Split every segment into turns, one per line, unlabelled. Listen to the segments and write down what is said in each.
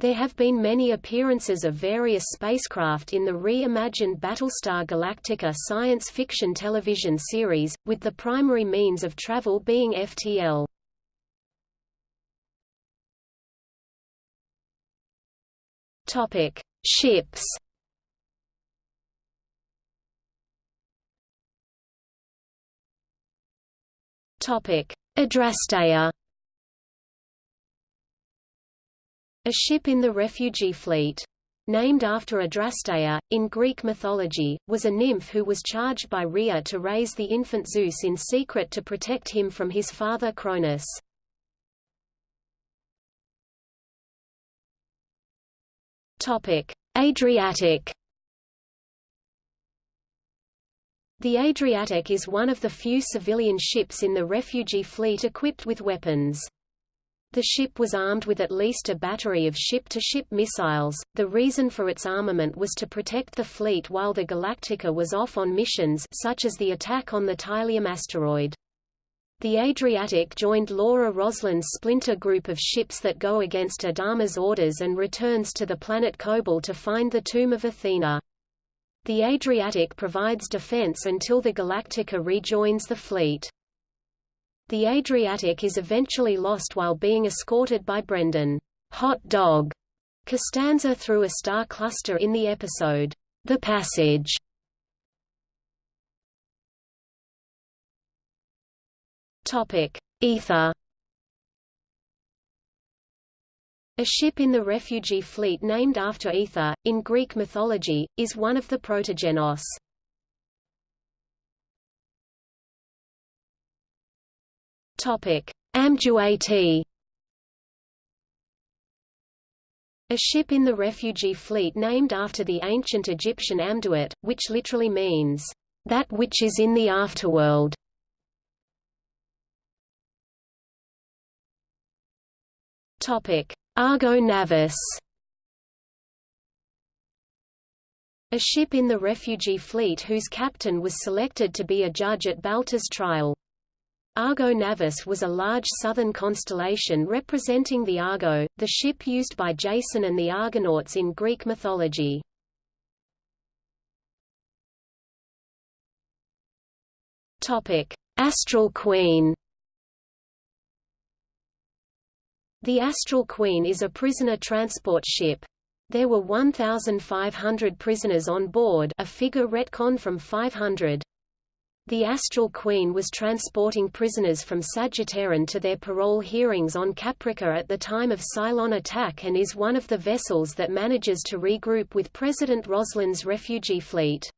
There have been many appearances of various spacecraft in the reimagined Battlestar Galactica science fiction television series, with the primary means of travel being FTL. Topic: Ships. Topic: Adrasteia. A ship in the refugee fleet. Named after Adrasteia, in Greek mythology, was a nymph who was charged by Rhea to raise the infant Zeus in secret to protect him from his father Cronus. Adriatic. The Adriatic is one of the few civilian ships in the refugee fleet equipped with weapons. The ship was armed with at least a battery of ship-to-ship -ship missiles. The reason for its armament was to protect the fleet while the Galactica was off on missions such as the attack on the Tylium asteroid. The Adriatic joined Laura Roslin's splinter group of ships that go against Adama's orders and returns to the planet Kobol to find the tomb of Athena. The Adriatic provides defense until the Galactica rejoins the fleet. The Adriatic is eventually lost while being escorted by Brendan Hot Dog Costanza through a star cluster in the episode, The Passage. Topic: Aether. A ship in the refugee fleet named after Aether, in Greek mythology, is one of the protogenos. Amduat. A ship in the refugee fleet named after the ancient Egyptian Amduat, which literally means, that which is in the afterworld. Argo Navis. A ship in the refugee fleet whose captain was selected to be a judge at Baltar's trial. Argo Navis was a large southern constellation representing the Argo, the ship used by Jason and the Argonauts in Greek mythology. Astral Queen The Astral Queen is a prisoner transport ship. There were 1,500 prisoners on board a figure retcon from 500. The Astral Queen was transporting prisoners from Sagittaron to their parole hearings on Caprica at the time of Cylon attack and is one of the vessels that manages to regroup with President Roslin's refugee fleet.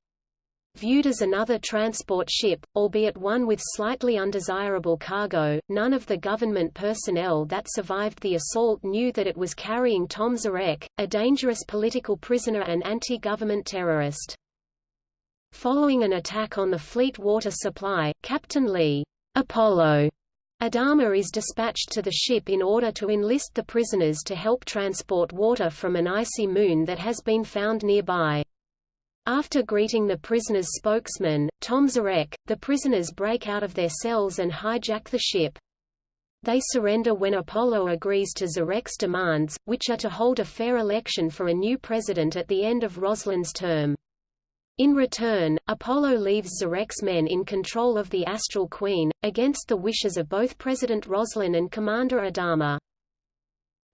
Viewed as another transport ship, albeit one with slightly undesirable cargo, none of the government personnel that survived the assault knew that it was carrying Tom Zarek, a dangerous political prisoner and anti-government terrorist. Following an attack on the fleet water supply, Captain Lee Apollo Adama is dispatched to the ship in order to enlist the prisoners to help transport water from an icy moon that has been found nearby. After greeting the prisoners' spokesman, Tom Zarek, the prisoners break out of their cells and hijack the ship. They surrender when Apollo agrees to Zarek's demands, which are to hold a fair election for a new president at the end of Roslin's term. In return, Apollo leaves Zarek's men in control of the Astral Queen, against the wishes of both President Roslin and Commander Adama.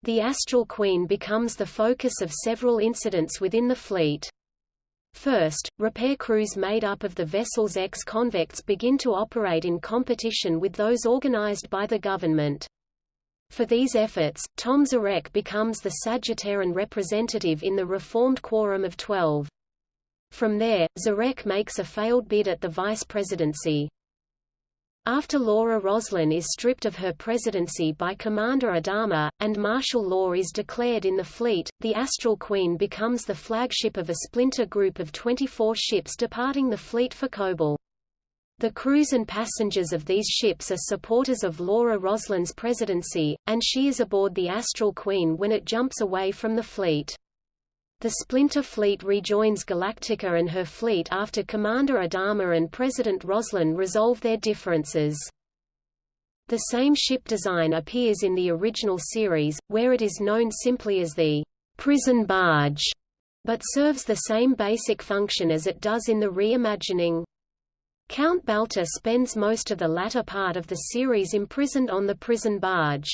The Astral Queen becomes the focus of several incidents within the fleet. First, repair crews made up of the vessel's ex-convicts begin to operate in competition with those organized by the government. For these efforts, Tom Zarek becomes the Sagittarian representative in the reformed Quorum of Twelve. From there, Zarek makes a failed bid at the vice presidency. After Laura Roslin is stripped of her presidency by Commander Adama, and martial law is declared in the fleet, the Astral Queen becomes the flagship of a splinter group of 24 ships departing the fleet for Kobol. The crews and passengers of these ships are supporters of Laura Roslin's presidency, and she is aboard the Astral Queen when it jumps away from the fleet. The Splinter Fleet rejoins Galactica and her fleet after Commander Adama and President Roslin resolve their differences. The same ship design appears in the original series, where it is known simply as the prison barge, but serves the same basic function as it does in the reimagining. Count Baltar spends most of the latter part of the series imprisoned on the prison barge.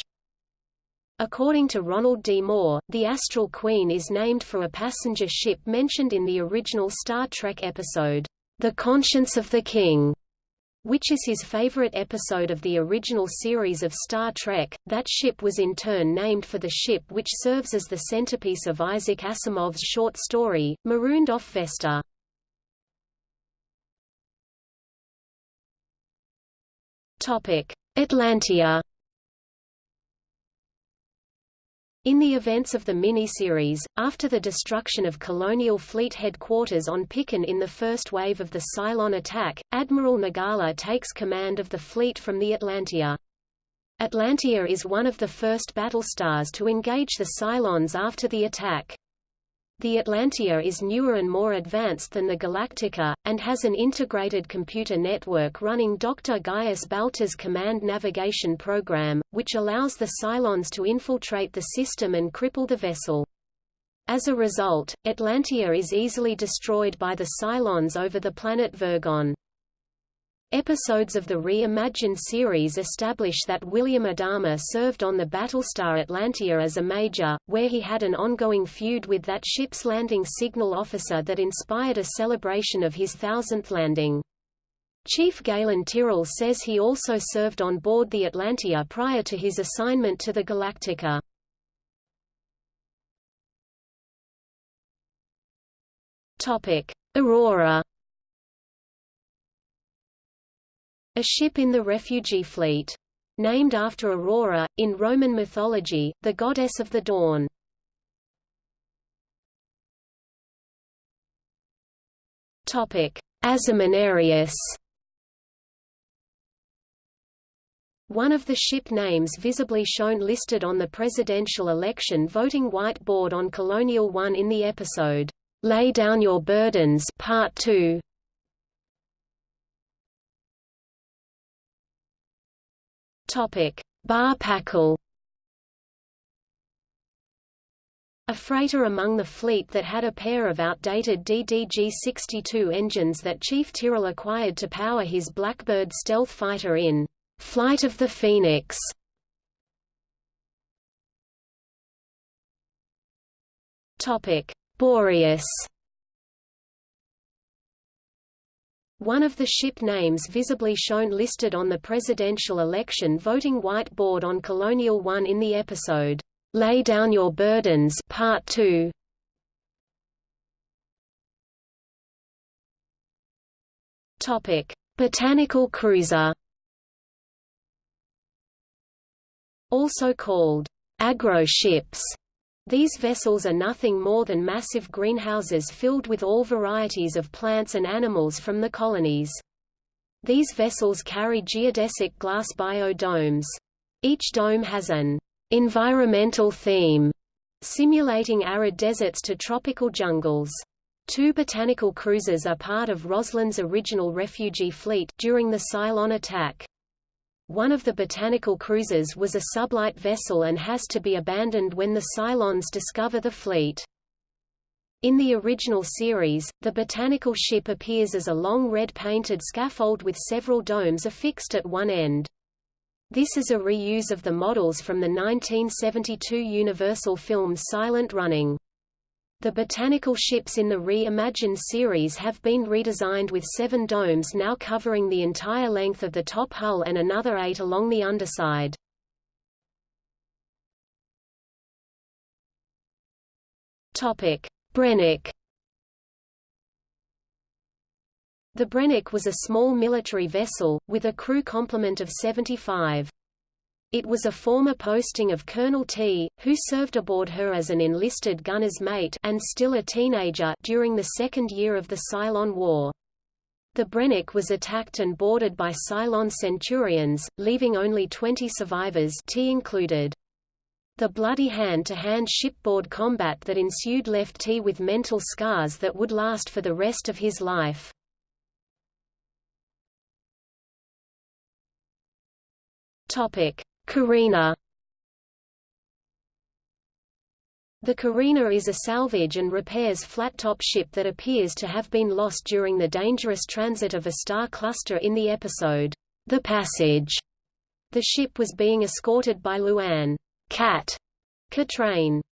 According to Ronald D. Moore, the Astral Queen is named for a passenger ship mentioned in the original Star Trek episode, The Conscience of the King, which is his favorite episode of the original series of Star Trek. That ship was in turn named for the ship which serves as the centerpiece of Isaac Asimov's short story, Marooned off Vesta. Atlantia In the events of the miniseries, after the destruction of Colonial Fleet headquarters on Picon in the first wave of the Cylon attack, Admiral Nagala takes command of the fleet from the Atlantia. Atlantia is one of the first battlestars to engage the Cylons after the attack. The Atlantia is newer and more advanced than the Galactica, and has an integrated computer network running Dr. Gaius Baltar's command navigation program, which allows the Cylons to infiltrate the system and cripple the vessel. As a result, Atlantia is easily destroyed by the Cylons over the planet Virgon. Episodes of the Re-Imagined series establish that William Adama served on the Battlestar Atlantia as a major, where he had an ongoing feud with that ship's landing signal officer that inspired a celebration of his thousandth landing. Chief Galen Tyrol says he also served on board the Atlantia prior to his assignment to the Galactica. Aurora A ship in the refugee fleet. Named after Aurora, in Roman mythology, the goddess of the dawn. Asimaniarius One of the ship names visibly shown listed on the presidential election voting whiteboard on Colonial One in the episode, Lay Down Your Burdens Part 2. Bar Packle. A freighter among the fleet that had a pair of outdated DDG-62 engines that Chief Tyrol acquired to power his Blackbird stealth fighter in Flight of the Phoenix. Topic: Boreas. One of the ship names visibly shown listed on the presidential election voting whiteboard on Colonial One in the episode, Lay Down Your Burdens Part 2. Topic: Botanical cruiser. Also called agro ships these vessels are nothing more than massive greenhouses filled with all varieties of plants and animals from the colonies. These vessels carry geodesic glass biodomes. Each dome has an environmental theme, simulating arid deserts to tropical jungles. Two botanical cruisers are part of Roslin's original refugee fleet during the Cylon attack. One of the botanical cruisers was a sublight vessel and has to be abandoned when the Cylons discover the fleet. In the original series, the botanical ship appears as a long red painted scaffold with several domes affixed at one end. This is a reuse of the models from the 1972 Universal film Silent Running. The botanical ships in the Re-Imagined series have been redesigned with seven domes now covering the entire length of the top hull and another eight along the underside. Brennick The Brennick was a small military vessel, with a crew complement of 75. It was a former posting of Colonel Tigh, who served aboard her as an enlisted gunner's mate and still a teenager during the second year of the Cylon War. The Brennick was attacked and boarded by Cylon Centurions, leaving only 20 survivors Tigh included. The bloody hand-to-hand -hand shipboard combat that ensued left Tigh with mental scars that would last for the rest of his life. Topic: Carina
The Carina is a salvage and repairs flat-top ship that appears to have been lost during the dangerous transit of a star cluster in the episode, The Passage. The ship was being escorted by Louanne Kat Katraine.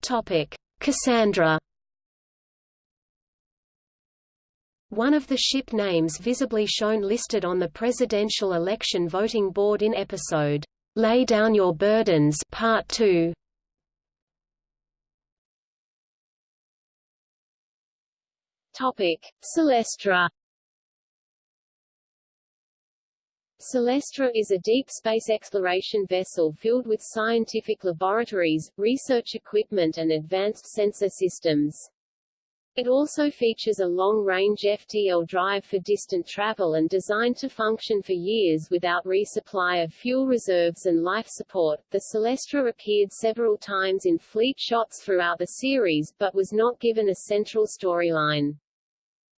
Topic: Cassandra. One of the ship names visibly shown listed on the presidential election voting board in episode Lay Down Your Burdens Part 2. Topic: Celestra. Celestra is a deep space exploration vessel filled with scientific laboratories, research equipment and advanced sensor systems. It also features a long-range FTL drive for distant travel and designed to function for years without resupply of fuel reserves and life support. The Celestra appeared several times in fleet shots throughout the series, but was not given a central storyline.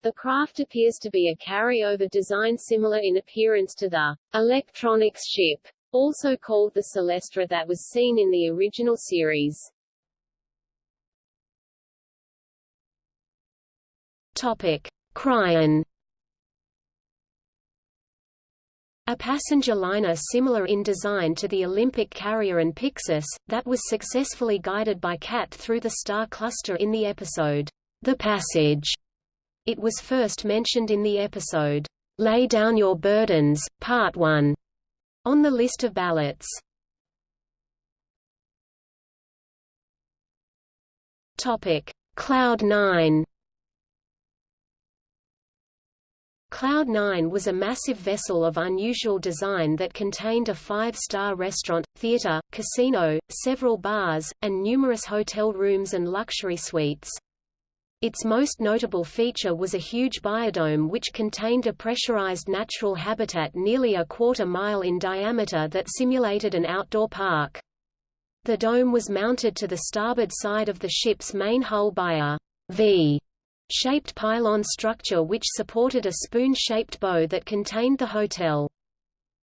The craft appears to be a carryover design similar in appearance to the electronics ship, also called the Celestra that was seen in the original series.
Topic: Cryon. A passenger liner similar in design to the Olympic carrier and Pyxis, that was successfully guided by Kat through the star cluster in the episode, The Passage. It was first mentioned in the episode, Lay Down Your Burdens, Part 1, on the list of ballots. Cloud 9. Cloud 9 was a massive vessel of unusual design that contained a five-star restaurant, theater, casino, several bars, and numerous hotel rooms and luxury suites. Its most notable feature was a huge biodome which contained a pressurized natural habitat nearly a quarter mile in diameter that simulated an outdoor park. The dome was mounted to the starboard side of the ship's main hull by a V shaped pylon structure which supported a spoon-shaped bow that contained the hotel.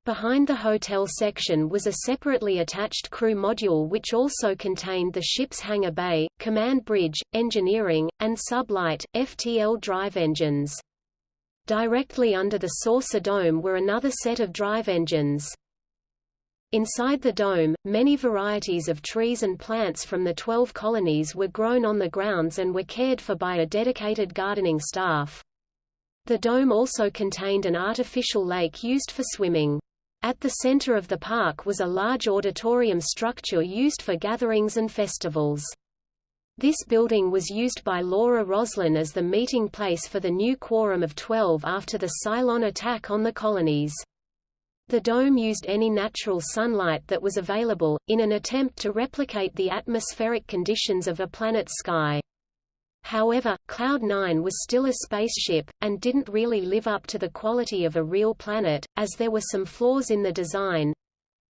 Behind the hotel section was a separately attached crew module which also contained the ship's hangar bay, command bridge, engineering, and sublight, FTL drive engines. Directly under the saucer dome were another set of drive engines. Inside the dome, many varieties of trees and plants from the twelve colonies were grown on the grounds and were cared for by a dedicated gardening staff. The dome also contained an artificial lake used for swimming. At the center of the park was a large auditorium structure used for gatherings and festivals. This building was used by Laura Roslin as the meeting place for the new Quorum of Twelve after the Cylon attack on the colonies. The dome used any natural sunlight that was available, in an attempt to replicate the atmospheric conditions of a planet's sky. However, Cloud 9 was still a spaceship, and didn't really live up to the quality of a real planet, as there were some flaws in the design,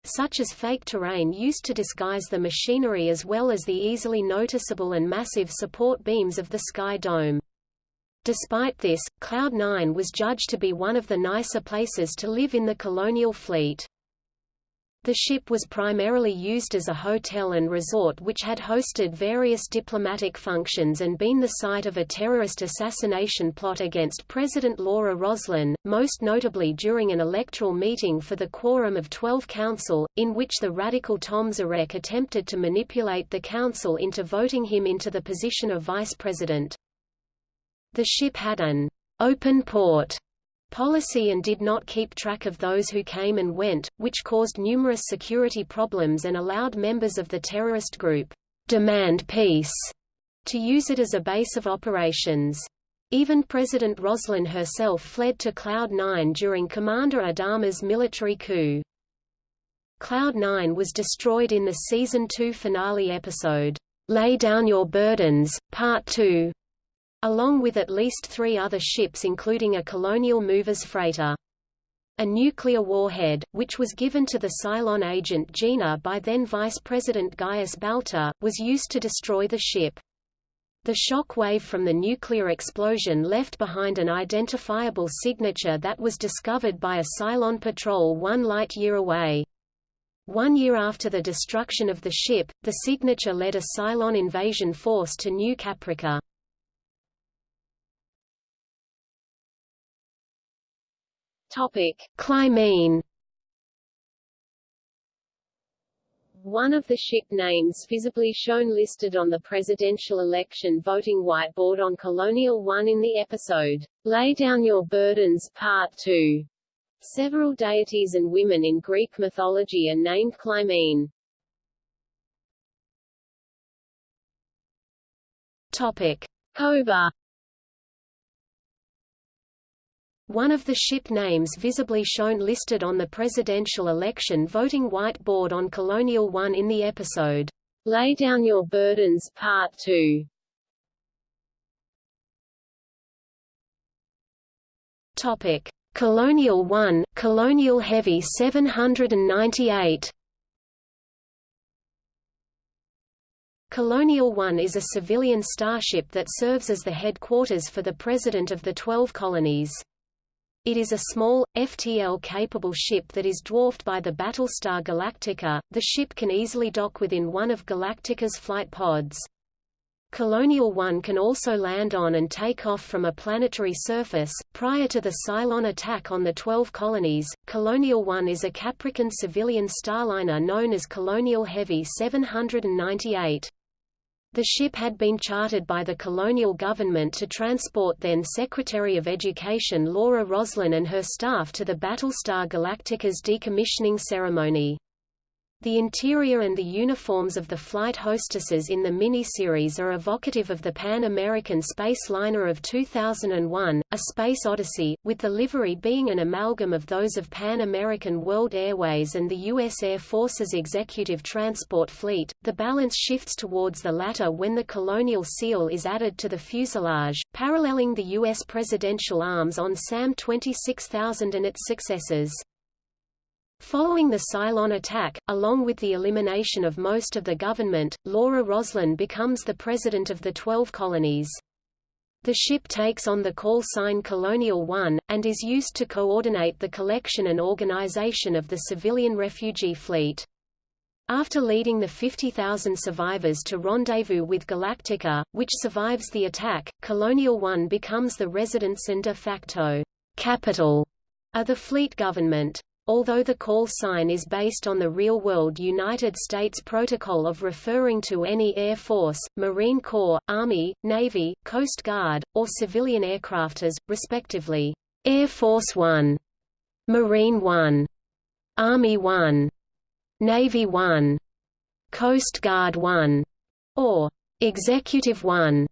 such as fake terrain used to disguise the machinery as well as the easily noticeable and massive support beams of the Sky Dome. Despite this, Cloud 9 was judged to be one of the nicer places to live in the colonial fleet. The ship was primarily used as a hotel and resort which had hosted various diplomatic functions and been the site of a terrorist assassination plot against President Laura Roslin, most notably during an electoral meeting for the Quorum of Twelve Council, in which the radical Tom Zarek attempted to manipulate the council into voting him into the position of vice president. The ship had an open port policy and did not keep track of those who came and went, which caused numerous security problems and allowed members of the terrorist group, Demand Peace, to use it as a base of operations. Even President Roslin herself fled to Cloud 9 during Commander Adama's military coup. Cloud 9 was destroyed in the Season 2 finale episode, Lay Down Your Burdens, Part 2, along with at least three other ships including a colonial movers freighter. A nuclear warhead, which was given to the Cylon agent Gina by then Vice President Gaius Baltar, was used to destroy the ship. The shock wave from the nuclear explosion left behind an identifiable signature that was discovered by a Cylon patrol one light-year away. One year after the destruction of the ship, the signature led a Cylon invasion force to New Caprica.
Topic:
Clymene
One of the ship names visibly shown listed on the presidential election voting whiteboard on Colonial One in the episode, Lay Down Your Burdens Part 2. Several deities and women in Greek mythology are named Clymene.
Topic.
Koba
One of the ship names visibly shown listed on the presidential election voting whiteboard on Colonial One in the episode,
Lay Down Your Burdens Part 2.
Topic: Colonial 1, Colonial Heavy 798. Colonial One is a civilian starship that serves as the headquarters for the President of the Twelve Colonies. It is a small, FTL-capable ship that is dwarfed by the Battlestar Galactica. The ship can easily dock within one of Galactica's flight pods. Colonial One can also land on and take off from a planetary surface. Prior to the Cylon attack on the Twelve Colonies, Colonial One is a Caprican civilian starliner known as Colonial Heavy 798. The ship had been chartered by the colonial government to transport then Secretary of Education Laura Roslin and her staff to the Battlestar Galactica's decommissioning ceremony. The interior and the uniforms of the flight hostesses in the miniseries are evocative of the Pan American Space Liner of 2001, A Space Odyssey, with the livery being an amalgam of those of Pan American World Airways and the U.S. Air Force's Executive Transport Fleet. The balance shifts towards the latter when the colonial seal is added to the fuselage, paralleling the U.S. presidential arms on SAM 26000 and its successors. Following the Cylon attack, along with the elimination of most of the government, Laura Roslin becomes the president of the Twelve Colonies. The ship takes on the call sign Colonial One, and is used to coordinate the collection and organization of the civilian refugee fleet. After leading the 50,000 survivors to rendezvous with Galactica, which survives the attack, Colonial One becomes the residence and de facto capital of the fleet government. Although the call sign is based on the real-world United States Protocol of referring to any Air Force, Marine Corps, Army, Navy, Coast Guard, or civilian aircraft as, respectively, Air Force One, Marine One, Army One, Navy One, Coast Guard One, or Executive One.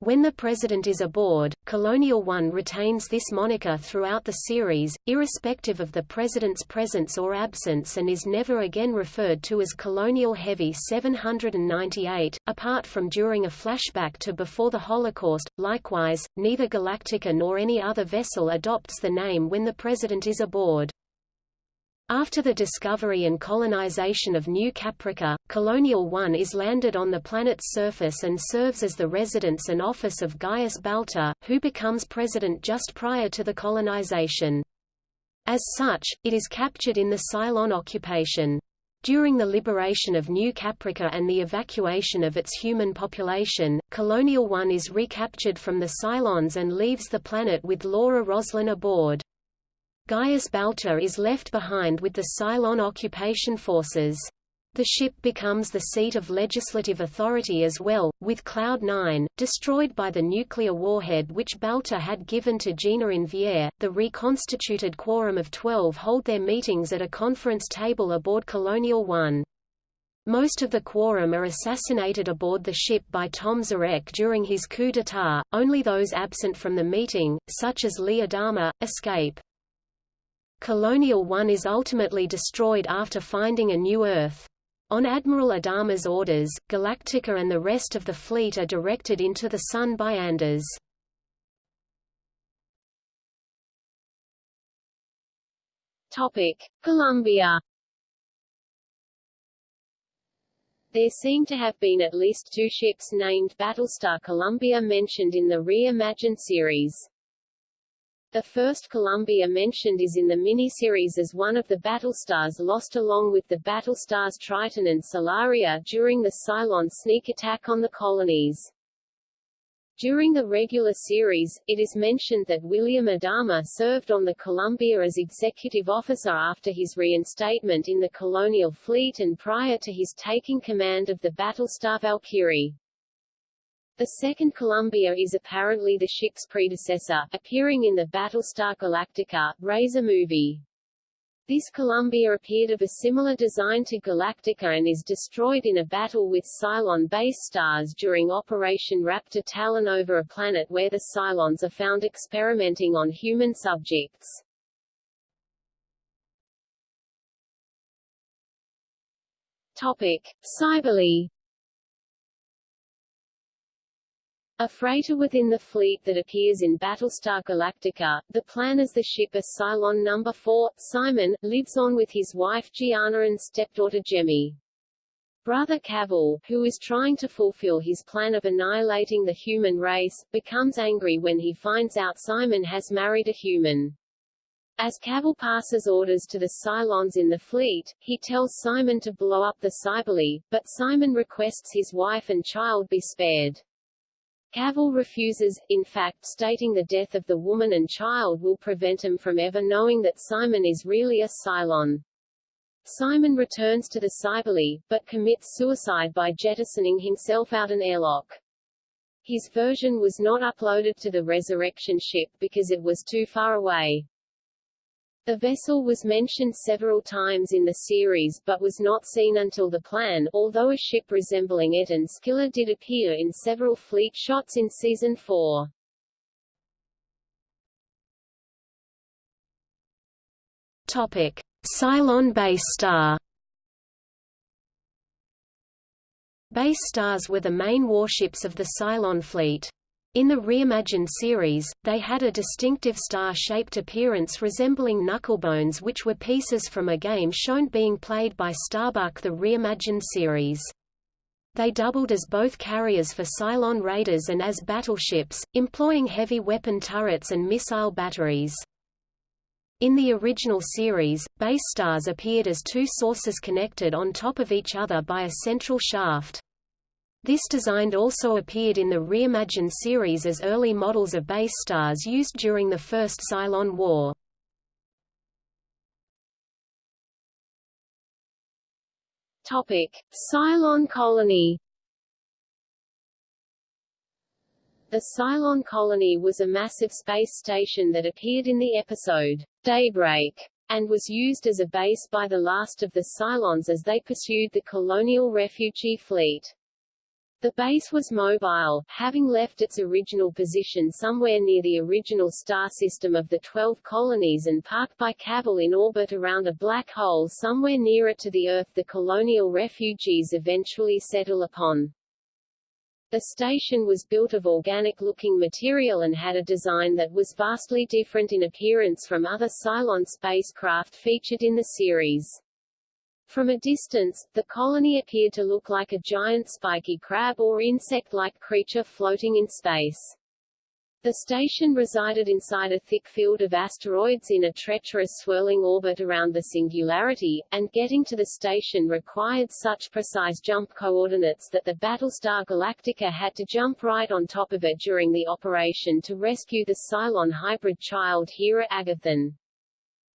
When the President is aboard, Colonial One retains this moniker throughout the series, irrespective of the President's presence or absence and is never again referred to as Colonial Heavy 798, apart from during a flashback to before the Holocaust. Likewise, neither Galactica nor any other vessel adopts the name when the President is aboard. After the discovery and colonization of New Caprica, Colonial One is landed on the planet's surface and serves as the residence and office of Gaius Baltar, who becomes president just prior to the colonization. As such, it is captured in the Cylon occupation. During the liberation of New Caprica and the evacuation of its human population, Colonial One is recaptured from the Cylons and leaves the planet with Laura Roslin aboard. Gaius Baltar is left behind with the Cylon occupation forces. The ship becomes the seat of legislative authority as well, with Cloud-9, destroyed by the nuclear warhead which Baltar had given to Gina Inviere. The reconstituted Quorum of Twelve hold their meetings at a conference table aboard Colonial One. Most of the quorum are assassinated aboard the ship by Tom Zarek during his coup d'état, only those absent from the meeting, such as Lee Adama, escape. Colonial One is ultimately destroyed after finding a new Earth. On Admiral Adama's orders, Galactica and the rest of the fleet are directed into the Sun by Anders.
Topic: Columbia. There seem to have been at least two ships named Battlestar Columbia mentioned in the Reimagined series.
The first Columbia mentioned is in the miniseries as one of the Battlestars lost along with the Battlestars Triton and Solaria during the Cylon sneak attack on the colonies. During the regular series, it is mentioned that William Adama served on the Columbia as executive officer after his reinstatement in the colonial fleet and prior to his taking command of the Battlestar Valkyrie. The second Columbia is apparently the ship's predecessor, appearing in the Battlestar Galactica, Razor movie. This Columbia appeared of a similar design to Galactica and is destroyed in a battle with Cylon base stars during Operation Raptor Talon over a planet where the Cylons are found experimenting on human subjects. Topic. Cybele A freighter within the fleet that appears in Battlestar Galactica, the plan as the ship a Cylon No. 4, Simon, lives on with his wife Gianna and stepdaughter Jemmy. Brother Cavil, who is trying to fulfill his plan of annihilating the human race, becomes angry when he finds out Simon has married a human. As Cavil passes orders to the Cylons in the fleet, he tells Simon to blow up the Cybele, but Simon requests his wife and child be spared. Cavil refuses, in fact stating the death of the woman and child will prevent him from ever knowing that Simon is really a Cylon. Simon returns to the Cybele, but commits suicide by jettisoning himself out an airlock. His version was not uploaded to the resurrection ship because it was too far away. The vessel was mentioned several times in the series but was not seen until the plan, although a ship resembling it and Scylla did appear in several fleet shots in Season 4.
Topic. Cylon base star Base stars were the main warships of the Cylon fleet. In the reimagined series, they had a distinctive star-shaped appearance resembling knucklebones which were pieces from a game shown being played by Starbuck the reimagined series. They doubled as both carriers for Cylon raiders and as battleships, employing heavy weapon turrets and missile batteries. In the original series, base stars appeared as two sources connected on top of each other by a central shaft. This design also appeared in the reimagined series as early models of base stars used during the First Cylon War.
Topic: Cylon colony. The Cylon colony was a massive space station that appeared in the episode Daybreak and was used as a base by the last of the Cylons as they pursued the colonial refugee fleet. The base was mobile, having left its original position somewhere near the original star system of the Twelve Colonies and parked by Cavil in orbit around a black hole somewhere nearer to the Earth the colonial refugees eventually settle upon. The station was built of organic-looking material and had a design that was vastly different in appearance from other Cylon spacecraft featured in the series. From a distance, the colony appeared to look like a giant spiky crab or insect-like creature floating in space. The station resided inside a thick field of asteroids in a treacherous swirling orbit around the Singularity, and getting to the station required such precise jump coordinates that the Battlestar Galactica had to jump right on top of it during the operation to rescue the Cylon hybrid child Hera Agathon.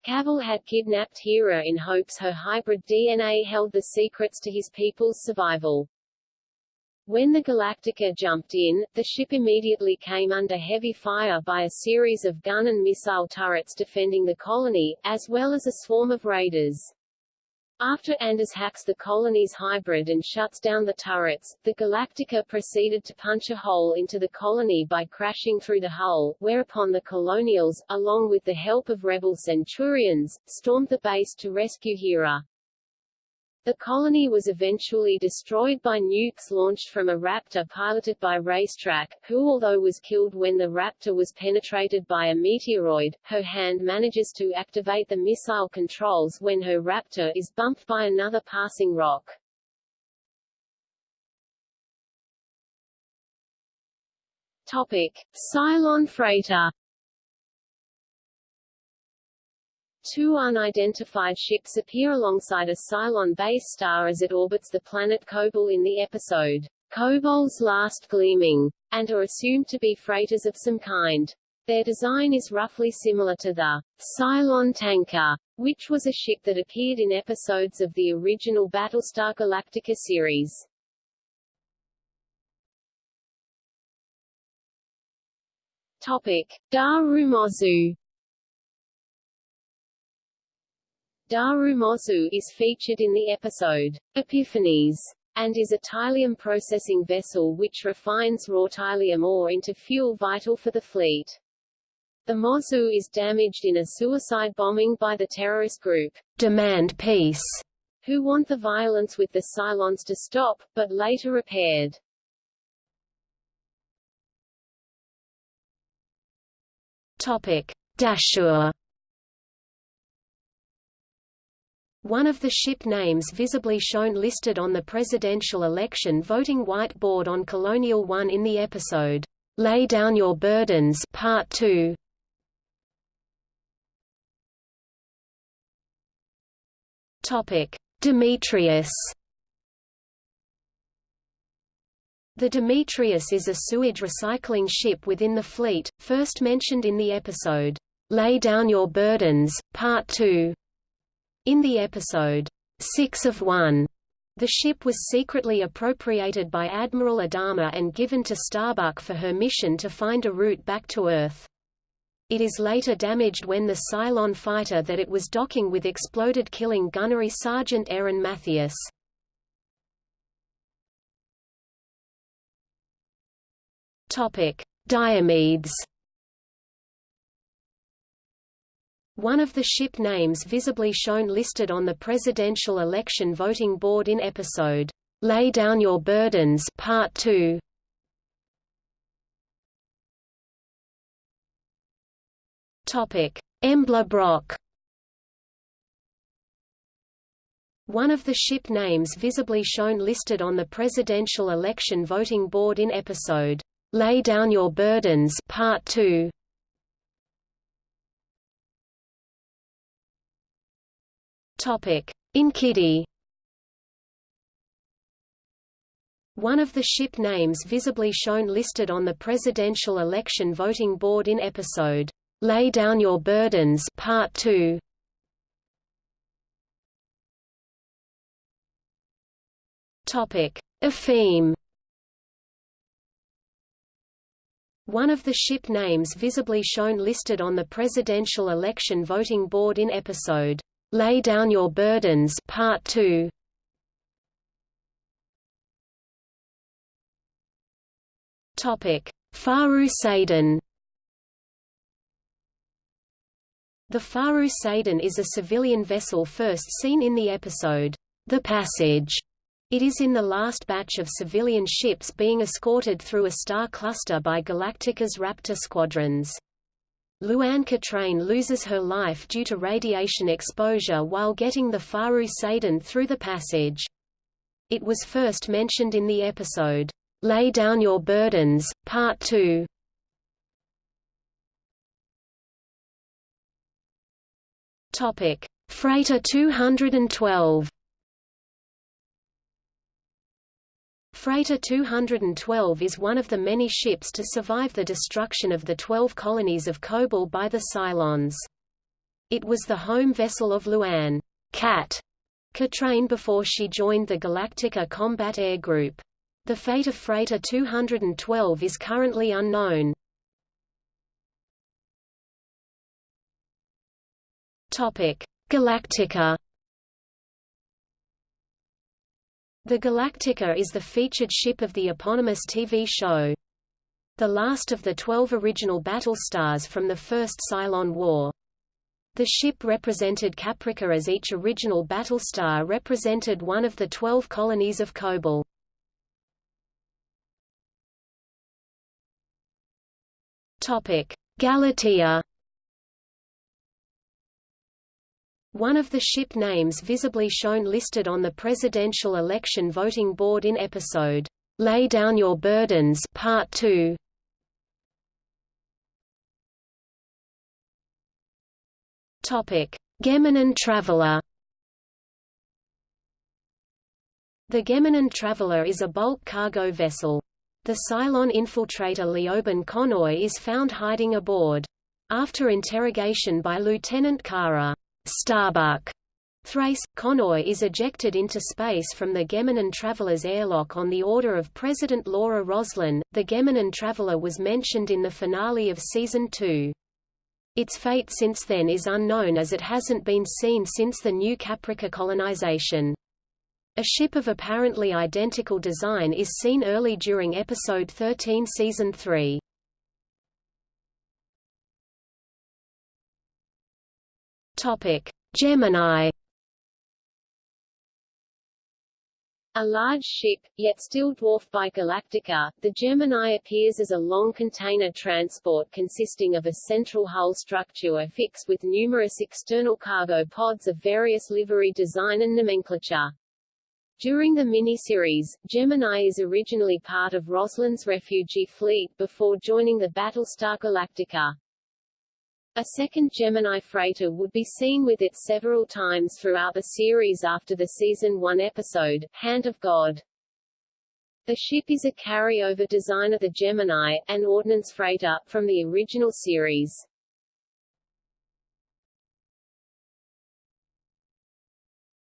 Cavil had kidnapped Hera in hopes her hybrid DNA held the secrets to his people's survival. When the Galactica jumped in, the ship immediately came under heavy fire by a series of gun and missile turrets defending the colony, as well as a swarm of raiders. After Anders hacks the colony's hybrid and shuts down the turrets, the Galactica proceeded to punch a hole into the colony by crashing through the hull, whereupon the Colonials, along with the help of rebel Centurions, stormed the base to rescue Hera. The colony was eventually destroyed by nukes launched from a Raptor piloted by Racetrack, who although was killed when the Raptor was penetrated by a meteoroid, her hand manages to activate the missile controls when her Raptor is bumped by another passing rock. Topic. Cylon freighter Two unidentified ships appear alongside a Cylon base star as it orbits the planet Kobol in the episode, Kobol's Last Gleaming, and are assumed to be freighters of some kind. Their design is roughly similar to the Cylon tanker, which was a ship that appeared in episodes of the original Battlestar Galactica series. Topic: Daru Mozu Daru Mozu is featured in the episode Epiphanies and is a tylium processing vessel which refines raw tylium ore into fuel vital for the fleet. The Mozu is damaged in a suicide bombing by the terrorist group Demand Peace, who want the violence with the Cylons to stop, but later repaired. Topic: Dashur One of the ship names visibly shown listed on the presidential election voting whiteboard on Colonial One in the episode, Lay Down Your Burdens Part 2. Topic: Demetrius The Demetrius is a sewage recycling ship within the fleet, first mentioned in the episode, Lay Down Your Burdens, Part 2. In the episode, Six of One, the ship was secretly appropriated by Admiral Adama and given to Starbuck for her mission to find a route back to Earth. It is later damaged when the Cylon fighter that it was docking with exploded killing gunnery Sergeant Erin Mathias. Diomedes. One of the ship names visibly shown listed on the presidential election voting board in episode Lay Down Your Burdens Part 2. Topic: Embla Brock. One of the ship names visibly shown listed on the presidential election voting board in episode Lay Down Your Burdens Part 2 Topic. Enkidu. One of the ship names visibly shown listed on the presidential election voting board in episode Lay Down Your Burdens Part 2 Topic. Epheme One of the ship names visibly shown listed on the presidential election voting board in episode, Lay Down Your Burdens Part 2. Topic: Faru Sadin. The Faru Sadin is a civilian vessel first seen in the episode, The Passage, it is in the last batch of civilian ships being escorted through a star cluster by Galactica's Raptor squadrons. Louanne Katraine loses her life due to radiation exposure while getting the Faru Sadin through the passage. It was first mentioned in the episode, Lay Down Your Burdens, Part 2. Freighter 212 Freighter 212 is one of the many ships to survive the destruction of the twelve colonies of Kobol by the Cylons. It was the home vessel of Louanne Kat Katraine before she joined the Galactica Combat Air Group. The fate of Freighter 212 is currently unknown. Galactica The Galactica is the featured ship of the eponymous TV show. The last of the twelve original battle stars from the First Cylon War. The ship represented Caprica as each original battle star represented one of the twelve colonies of Kobol. Galatea One of the ship names visibly shown listed on the presidential election voting board in episode, Lay Down Your Burdens Part 2. Topic: Gemenon Traveler The Gemenon Traveler is a bulk cargo vessel. The Cylon infiltrator Leoben Conoy is found hiding aboard. After interrogation by Lieutenant Kara Starbuck Thrace, Conoy is ejected into space from the Gemenon Traveler's airlock on the order of President Laura Roslin. The Geminine Traveler was mentioned in the finale of Season 2. Its fate since then is unknown as it hasn't been seen since the New Caprica colonization. A ship of apparently identical design is seen early during Episode 13 Season 3. Gemini
A large ship, yet still dwarfed by Galactica, the Gemini appears as a long container transport consisting of a central hull structure affixed with numerous external cargo pods of various livery design and nomenclature. During the miniseries, Gemini is originally part of Roslin's refugee fleet before joining the Battlestar Galactica. A second Gemini freighter would be seen with it several times throughout the series after the Season 1 episode, Hand of God. The ship is a carryover design of the Gemini, an ordnance freighter, from the original series.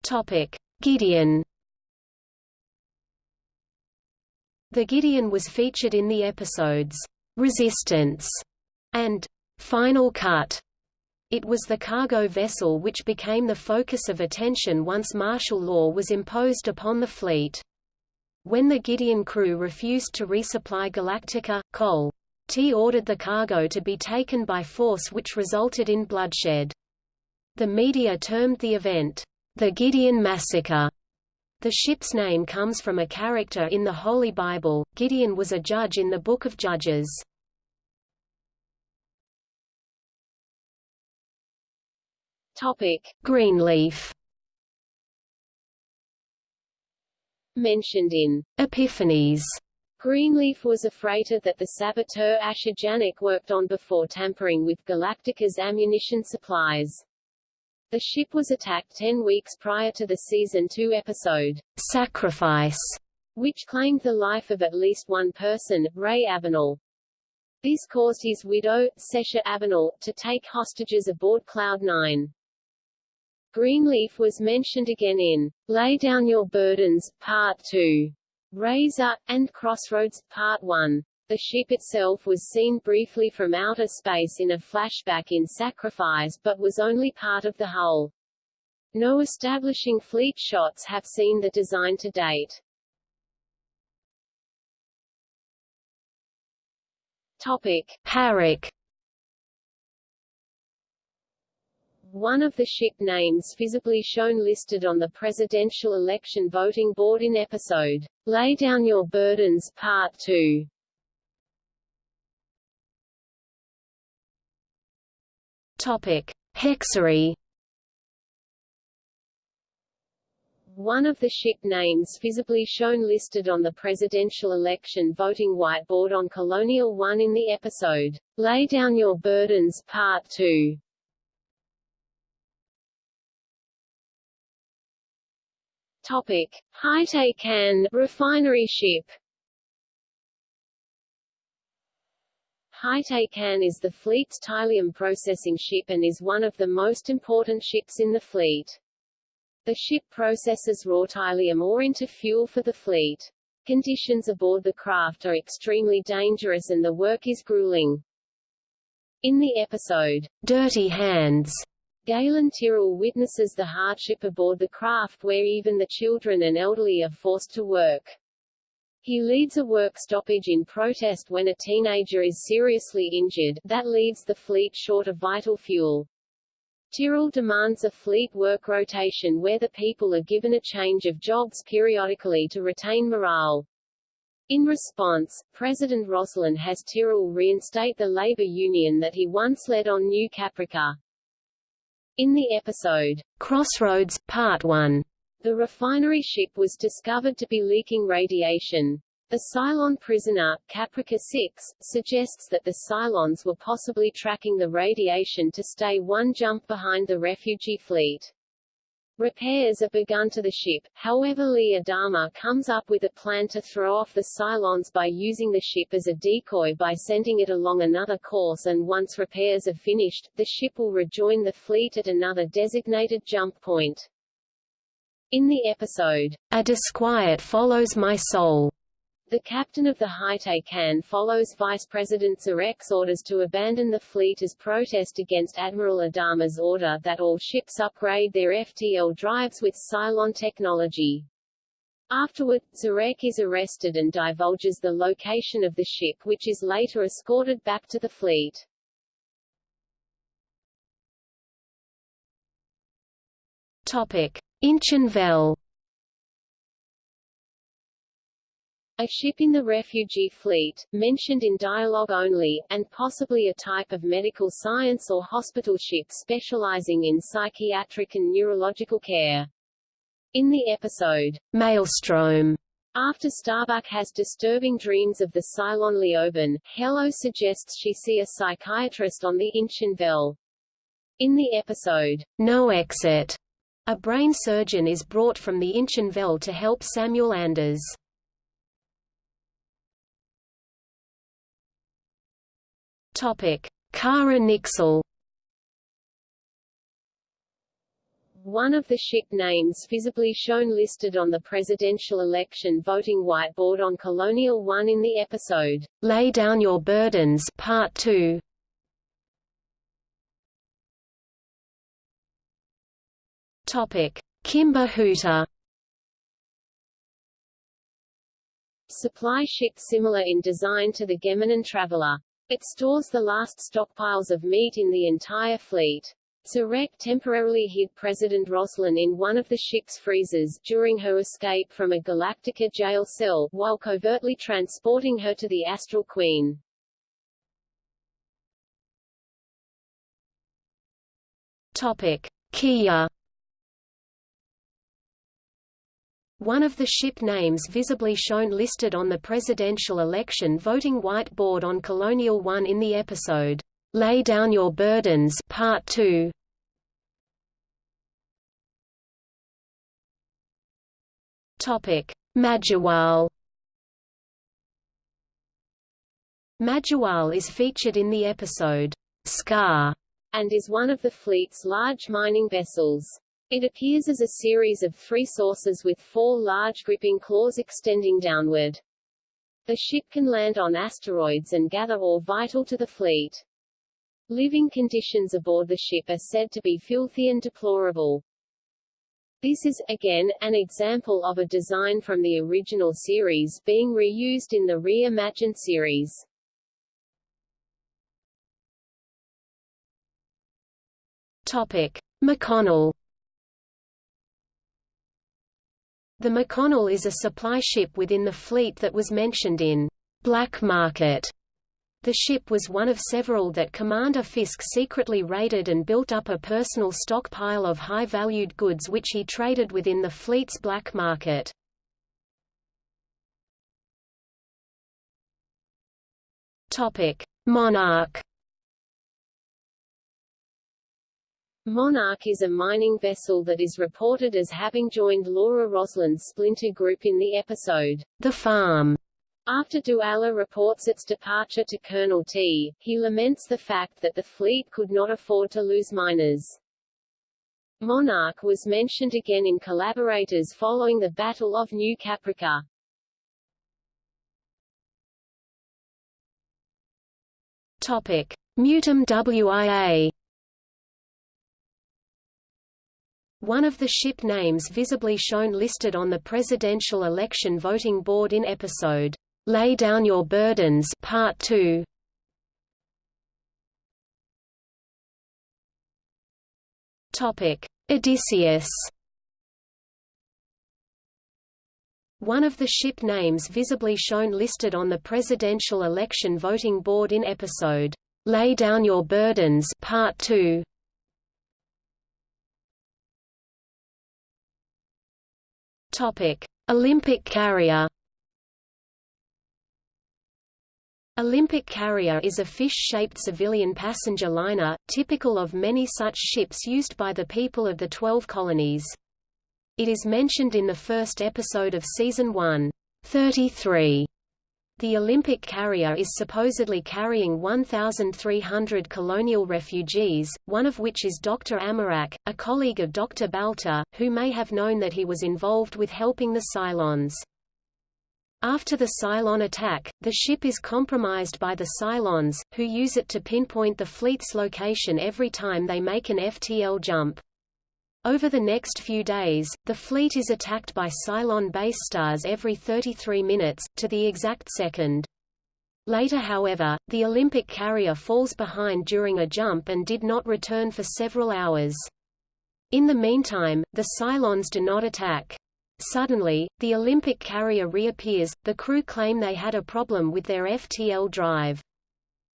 Topic. Gideon The Gideon was featured in the episodes, "'Resistance' and "'Final Cut'. It was the cargo vessel which became the focus of attention once martial law was imposed upon the fleet. When the Gideon crew refused to resupply Galactica, Col. Tigh ordered the cargo to be taken by force which resulted in bloodshed. The media termed the event, the Gideon Massacre, the ship's name comes from a character in the Holy Bible. Gideon was a judge in the Book of Judges.
Topic:
Greenleaf.
Mentioned in
Epiphanies.
Greenleaf was a freighter that the saboteur Asher Janik worked on before tampering with Galactica's ammunition supplies. The ship was attacked ten weeks prior to the Season 2 episode,
Sacrifice,
which claimed the life of at least one person, Ray Avenel. This caused his widow, Sesha Avenel, to take hostages aboard Cloud9. Greenleaf was mentioned again in Lay Down Your Burdens, Part 2, Razor, and Crossroads, Part 1. The ship itself was seen briefly from outer space in a flashback in Sacrifice but was only part of the hull. No establishing fleet shots have seen the design to date. Topic.
Harrick
One of the ship names visibly shown listed on the presidential election voting board in episode, Lay Down Your Burdens, Part 2.
Topic: Hexery.
One of the ship names visibly shown listed on the presidential election voting whiteboard on Colonial 1 in the episode, Lay Down Your Burdens, Part 2. Topic. Hitei refinery ship Hitei is the fleet's Tylium processing ship and is one of the most important ships in the fleet. The ship processes raw Tylium ore into fuel for the fleet. Conditions aboard the craft are extremely dangerous and the work is grueling. In the episode, Dirty Hands, Galen Tyrol witnesses the hardship aboard the craft where even the children and elderly are forced to work. He leads a work stoppage in protest when a teenager is seriously injured, that leaves the fleet short of vital fuel. Tyrol demands a fleet work rotation where the people are given a change of jobs periodically to retain morale. In response, President Roslin has Tyrrell reinstate the labor union that he once led on New Caprica. In the episode, Crossroads, Part 1, the refinery ship was discovered to be leaking radiation. The Cylon prisoner, Caprica 6, suggests that the Cylons were possibly tracking the radiation to stay one jump behind the refugee fleet. Repairs are begun to the ship, however Lee Adama comes up with a plan to throw off the Cylons by using the ship as a decoy by sending it along another course and once repairs are finished, the ship will rejoin the fleet at another designated jump point. In the episode, A Disquiet Follows My Soul, the captain of the Hitei Kan follows Vice President Zarek's orders to abandon the fleet as protest against Admiral Adama's order that all ships upgrade their FTL drives with Cylon technology. Afterward, Zarek is arrested and divulges the location of the ship which is later escorted back to the fleet. Topic. Inchon Velle A ship in the refugee fleet, mentioned in dialogue only, and possibly a type of medical science or hospital ship specializing in psychiatric and neurological care. In the episode, Maelstrom, after Starbuck has disturbing dreams of the Cylon Leoben, Helo suggests she see a psychiatrist on the Inchon Velle. In the episode, No Exit, a brain surgeon is brought from the Inchon Velle to help Samuel Anders. Topic: Kara Nixel. One of the ship names visibly shown listed on the presidential election voting whiteboard on Colonial One in the episode, Lay Down Your Burdens Part 2. Topic: Kimba Huta. Supply ship similar in design to the Gemenon Traveler. It stores the last stockpiles of meat in the entire fleet. Zarek temporarily hid President Roslin in one of the ship's freezers during her escape from a Galactica jail cell, while covertly transporting her to the Astral Queen. Topic. Kia One of the ship names visibly shown listed on the presidential election voting whiteboard on Colonial One in the episode, Lay Down Your Burdens Part 2. Topic: Majahual. Majahual is featured in the episode Scar and is one of the fleet's large mining vessels. It appears as a series of three sources with four large gripping claws extending downward. The ship can land on asteroids and gather ore vital to the fleet. Living conditions aboard the ship are said to be filthy and deplorable. This is, again, an example of a design from the original series being reused in the reimagined series. Topic. McConnell The McConnell is a supply ship within the fleet that was mentioned in Black Market. The ship was one of several that Commander Fisk secretly raided and built up a personal stockpile of high-valued goods which he traded within the fleet's black market. Monarch Monarch is a mining vessel that is reported as having joined Laura Roslin's splinter group in the episode, The Farm. After Dualla reports its departure to Colonel Tigh, he laments the fact that the fleet could not afford to lose miners. Monarch was mentioned again in Collaborators following the Battle of New Caprica. Topic. Mutum WIA One of the ship names visibly shown listed on the presidential election voting board in episode, Lay Down Your Burdens Part 2. Topic: Odysseus. One of the ship names visibly shown listed on the presidential election voting board in episode, Lay Down Your Burdens Part 2. Topic: Olympic carrier.
Olympic carrier is a fish-shaped civilian passenger liner, typical of many such ships used by the people of the Twelve Colonies. It is mentioned in the first episode of Season 1, 33, the Olympic Carrier is supposedly carrying 1,300 colonial refugees, one of which is Dr. Amarak, a colleague of Dr. Baltar, who may have known that he was involved with helping the Cylons. After the Cylon attack, the ship is compromised by the Cylons, who use it to pinpoint the fleet's location every time they make an FTL jump. Over the next few days, the fleet is attacked by Cylon base stars every 33 minutes, to the exact second. Later however, the Olympic carrier falls behind during a jump and did not return for several hours. In the meantime, the Cylons do not attack. Suddenly, the Olympic carrier reappears, the crew claim they had a problem with their FTL drive.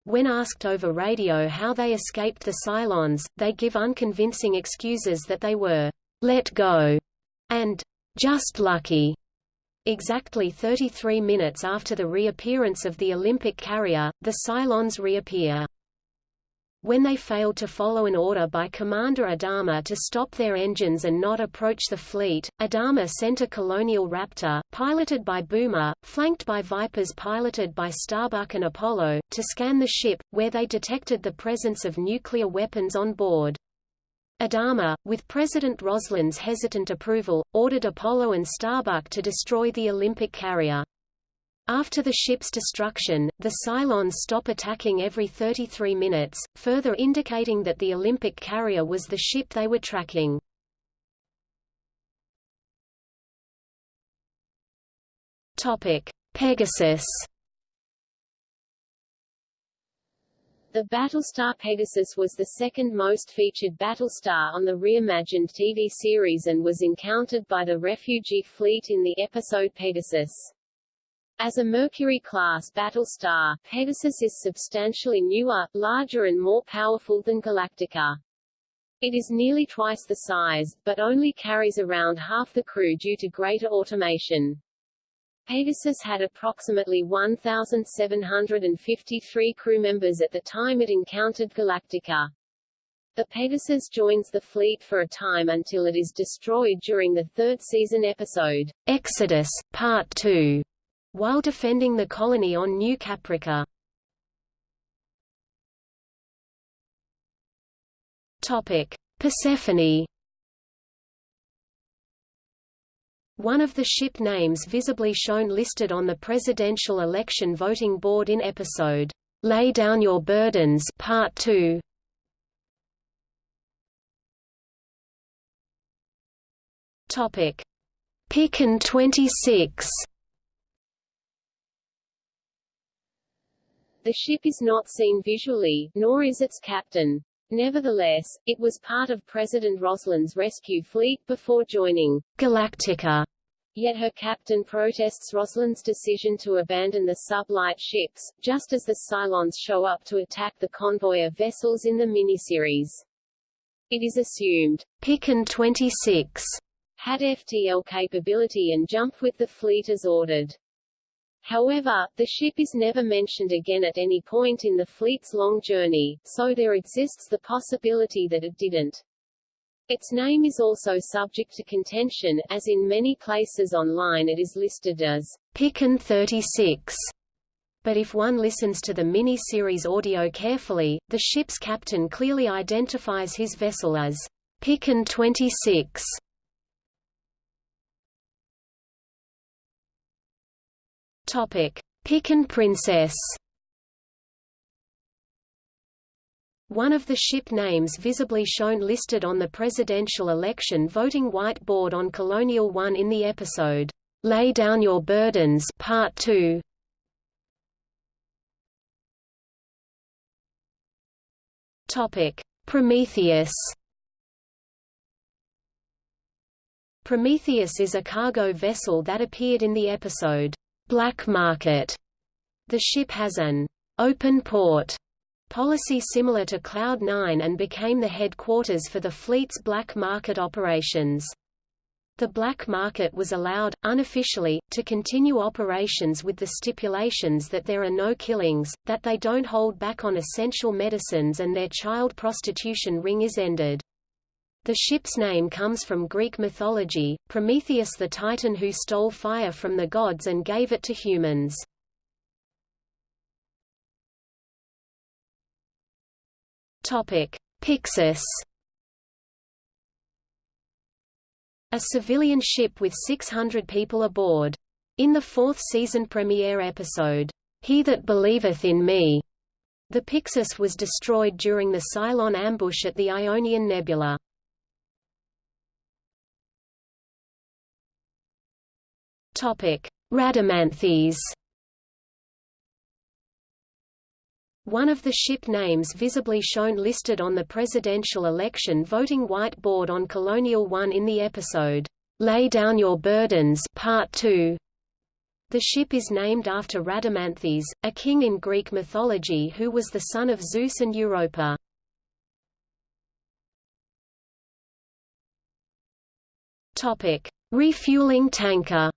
When asked over radio how they escaped the Cylons, they give unconvincing excuses that they were let go and just lucky. Exactly 33 minutes after the reappearance of the Olympic carrier, the Cylons reappear. When they failed to follow an order by Commander Adama to stop their engines and not approach the fleet, Adama sent a Colonial Raptor, piloted by Boomer, flanked by Vipers piloted by Starbuck and Apollo, to scan the ship, where they detected the presence of nuclear weapons on board. Adama, with President Roslin's hesitant approval, ordered Apollo and Starbuck to destroy the Olympic carrier. After the ship's destruction, the Cylons stop attacking every 33 minutes, further indicating that the Olympic carrier was the ship they were tracking. Topic: Pegasus.
The Battlestar Pegasus was the second most featured battlestar on the reimagined TV series and was encountered by the refugee fleet in the episode Pegasus. As a Mercury-class battlestar, Pegasus is substantially newer, larger and more powerful than Galactica. It is nearly twice the size, but only carries around half the crew due to greater automation. Pegasus had approximately 1,753 crew members at the time it encountered Galactica. The Pegasus joins the fleet for a time until it is destroyed during the third season episode,
Exodus, Part 2 while defending the colony on New Caprica. Persephone. One of the ship names visibly shown listed on the presidential election voting board in episode Lay Down Your Burdens Part 2. Topic: Picon 26.
The ship is not seen visually, nor is its captain. Nevertheless, it was part of President Roslin's rescue fleet before joining
Galactica.
Yet her captain protests Roslin's decision to abandon the sub-light ships, just as the Cylons show up to attack the convoy of vessels in the miniseries. It is assumed,
Picon 26
had FTL capability and jumped with the fleet as ordered. However, the ship is never mentioned again at any point in the fleet's long journey, so there exists the possibility that it didn't. Its name is also subject to contention, as in many places online it is listed as
Picon 36. But if one listens to the mini-series audio carefully, the ship's captain clearly identifies his vessel as Picon 26. Topic: Picon Princess. One of the ship names visibly shown listed on the presidential election voting whiteboard on Colonial One in the episode, Lay Down Your Burdens Part 2. Topic: Prometheus. Prometheus is a cargo vessel that appeared in the episode, black market. The ship has an open port policy similar to Cloud9 and became the headquarters for the fleet's black market operations. The black market was allowed, unofficially, to continue operations with the stipulations that there are no killings, that they don't hold back on essential medicines and their child prostitution ring is ended. The ship's name comes from Greek mythology, Prometheus the titan who stole fire from the gods and gave it to humans. Pyxis A civilian ship with 600 people aboard. In the fourth season premiere episode, He That Believeth in Me, the Pyxis was destroyed during the Cylon ambush at the Ionian Nebula. Rhadamanthes One of the ship names visibly shown listed on the presidential election voting whiteboard on Colonial One in the episode, Lay Down Your Burdens Part 2. The ship is named after Rhadamanthes, a king in Greek mythology who was the son of Zeus and Europa. Refueling tanker.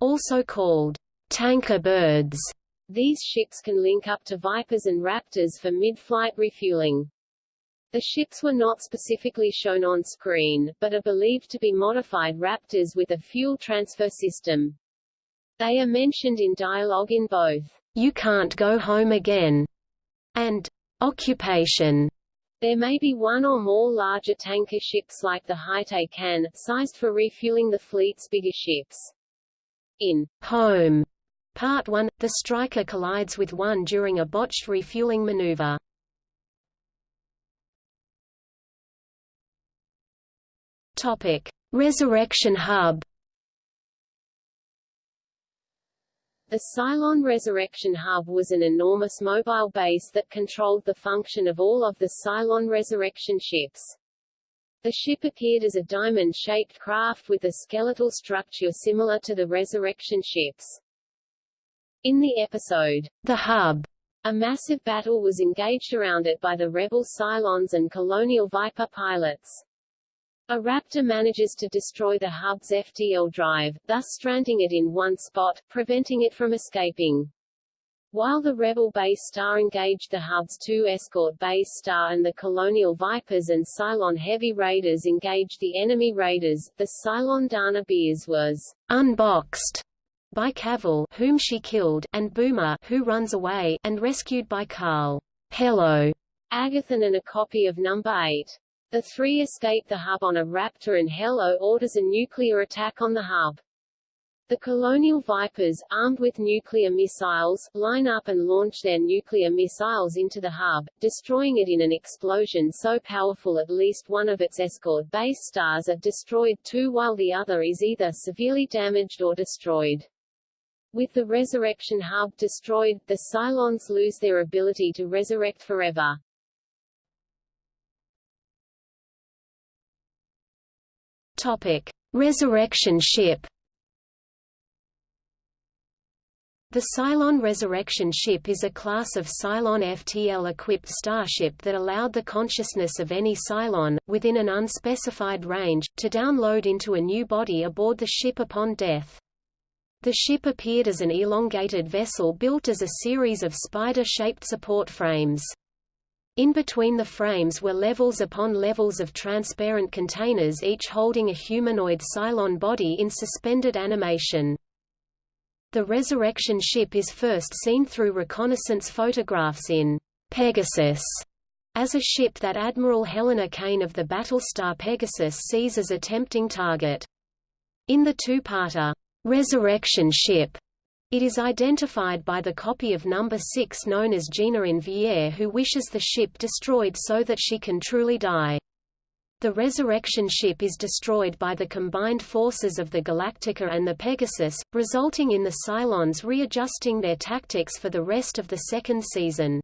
Also called tanker birds. These ships can link up to Vipers and Raptors for mid-flight refueling. The ships were not specifically shown on screen, but are believed to be modified Raptors with a fuel transfer system. They are mentioned in dialogue in both, You Can't Go Home Again, and Occupation. There may be one or more larger tanker ships like the Hitei Kan, sized for refueling the fleet's bigger ships. In Home, Part 1, the Striker collides with one during a botched refueling maneuver. Topic: Resurrection Hub. The Cylon Resurrection Hub was an enormous mobile base that controlled the function of all of the Cylon Resurrection ships. The ship appeared as a diamond-shaped craft with a skeletal structure similar to the Resurrection ships. In the episode, The Hub, a massive battle was engaged around it by the rebel Cylons and Colonial Viper pilots. A Raptor manages to destroy the hub's FTL drive, thus stranding it in one spot, preventing it from escaping. While the Rebel base star engaged the hub's two escort base star and the Colonial Vipers and Cylon Heavy Raiders engaged the enemy raiders, the Cylon D'Anna Biers was unboxed by Cavil whom she killed, and Boomer who runs away, and rescued by Karl. Helo, Agathon and a copy of Number 8. The three escape the hub on a Raptor and Helo orders a nuclear attack on the hub. The colonial Vipers, armed with nuclear missiles, line up and launch their nuclear missiles into the hub, destroying it in an explosion so powerful at least one of its escort base stars are destroyed too while the other is either severely damaged or destroyed. With the resurrection hub destroyed, the Cylons lose their ability to resurrect forever. Topic: Resurrection ship. The Cylon Resurrection Ship is a class of Cylon FTL-equipped starship that allowed the consciousness of any Cylon, within an unspecified range, to download into a new body aboard the ship upon death. The ship appeared as an elongated vessel built as a series of spider-shaped support frames. In between the frames were levels upon levels of transparent containers each holding a humanoid Cylon body in suspended animation. The resurrection ship is first seen through reconnaissance photographs in Pegasus as a ship that Admiral Helena Cain of the battlestar Pegasus sees as a tempting target. In the two-parter, resurrection ship. It is identified by the copy of number 6 known as Gina Inviere who wishes the ship destroyed so that she can truly die. The resurrection ship is destroyed by the combined forces of the Galactica and the Pegasus, resulting in the Cylons readjusting their tactics for the rest of the second season.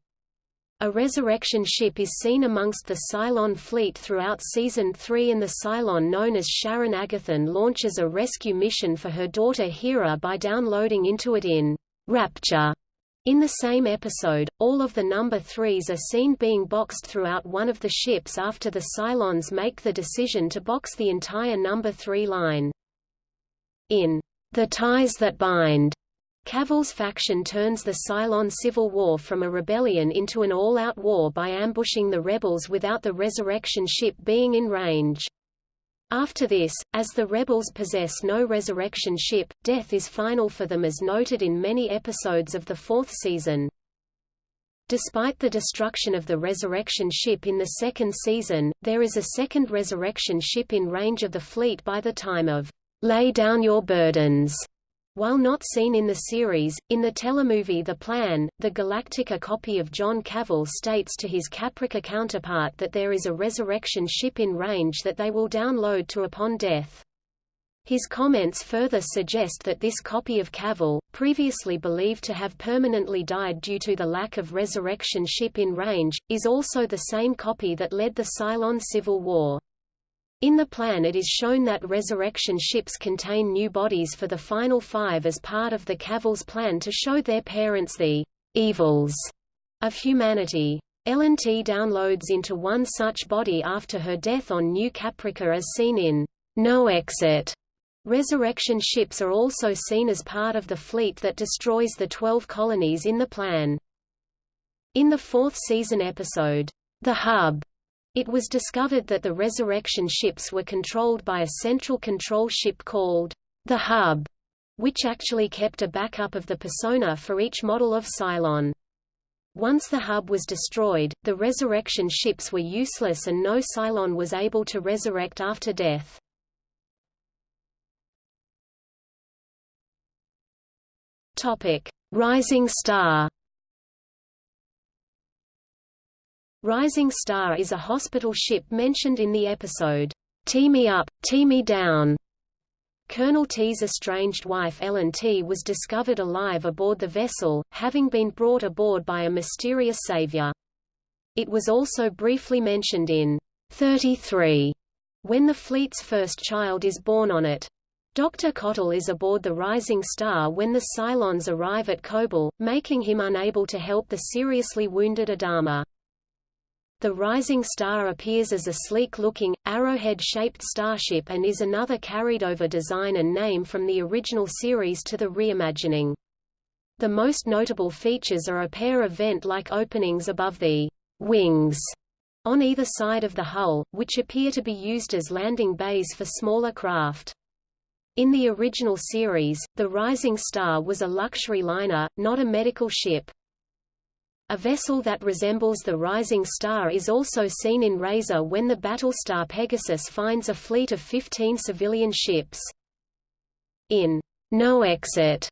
A resurrection ship is seen amongst the Cylon fleet throughout Season 3 and the Cylon known as Sharon Agathon launches a rescue mission for her daughter Hera by downloading into it in Rapture In the same episode, all of the number threes are seen being boxed throughout one of the ships after the Cylons make the decision to box the entire number three line. In The Ties That Bind, Cavil's faction turns the Cylon civil war from a rebellion into an all-out war by ambushing the rebels without the resurrection ship being in range. After this, as the rebels possess no resurrection ship, death is final for them as noted in many episodes of the fourth season. Despite the destruction of the resurrection ship in the second season, there is a second resurrection ship in range of the fleet by the time of Lay Down Your Burdens. While not seen in the series, in the telemovie The Plan, the Galactica copy of John Cavil states to his Caprica counterpart that there is a resurrection ship in range that they will download to upon death. His comments further suggest that this copy of Cavil, previously believed to have permanently died due to the lack of resurrection ship in range, is also the same copy that led the Cylon Civil War. In the plan it is shown that resurrection ships contain new bodies for the final five as part of the Cavil's plan to show their parents the evils of humanity. Ellen Tigh downloads into one such body after her death on New Caprica as seen in No Exit. Resurrection ships are also seen as part of the fleet that destroys the Twelve Colonies in the plan. In the fourth season episode, The Hub, it was discovered that the resurrection ships were controlled by a central control ship called the Hub, which actually kept a backup of the persona for each model of Cylon. Once the hub was destroyed, the resurrection ships were useless and no Cylon was able to resurrect after death. Topic: Rising Star Rising Star is a hospital ship mentioned in the episode, Tigh Me Up, Tigh Me Down. Colonel Tigh's estranged wife Ellen Tigh was discovered alive aboard the vessel, having been brought aboard by a mysterious savior. It was also briefly mentioned in 33 when the fleet's first child is born on it. Dr. Cottle is aboard the Rising Star when the Cylons arrive at Kobol, making him unable to help the seriously wounded Adama. The Rising Star appears as a sleek-looking, arrowhead-shaped starship and is another carried-over design and name from the original series to the reimagining. The most notable features are a pair of vent-like openings above the wings on either side of the hull, which appear to be used as landing bays for smaller craft. In the original series, the Rising Star was a luxury liner, not a medical ship. A vessel that resembles the Rising Star is also seen in Razor when the Battlestar Pegasus finds a fleet of 15 civilian ships. In No Exit,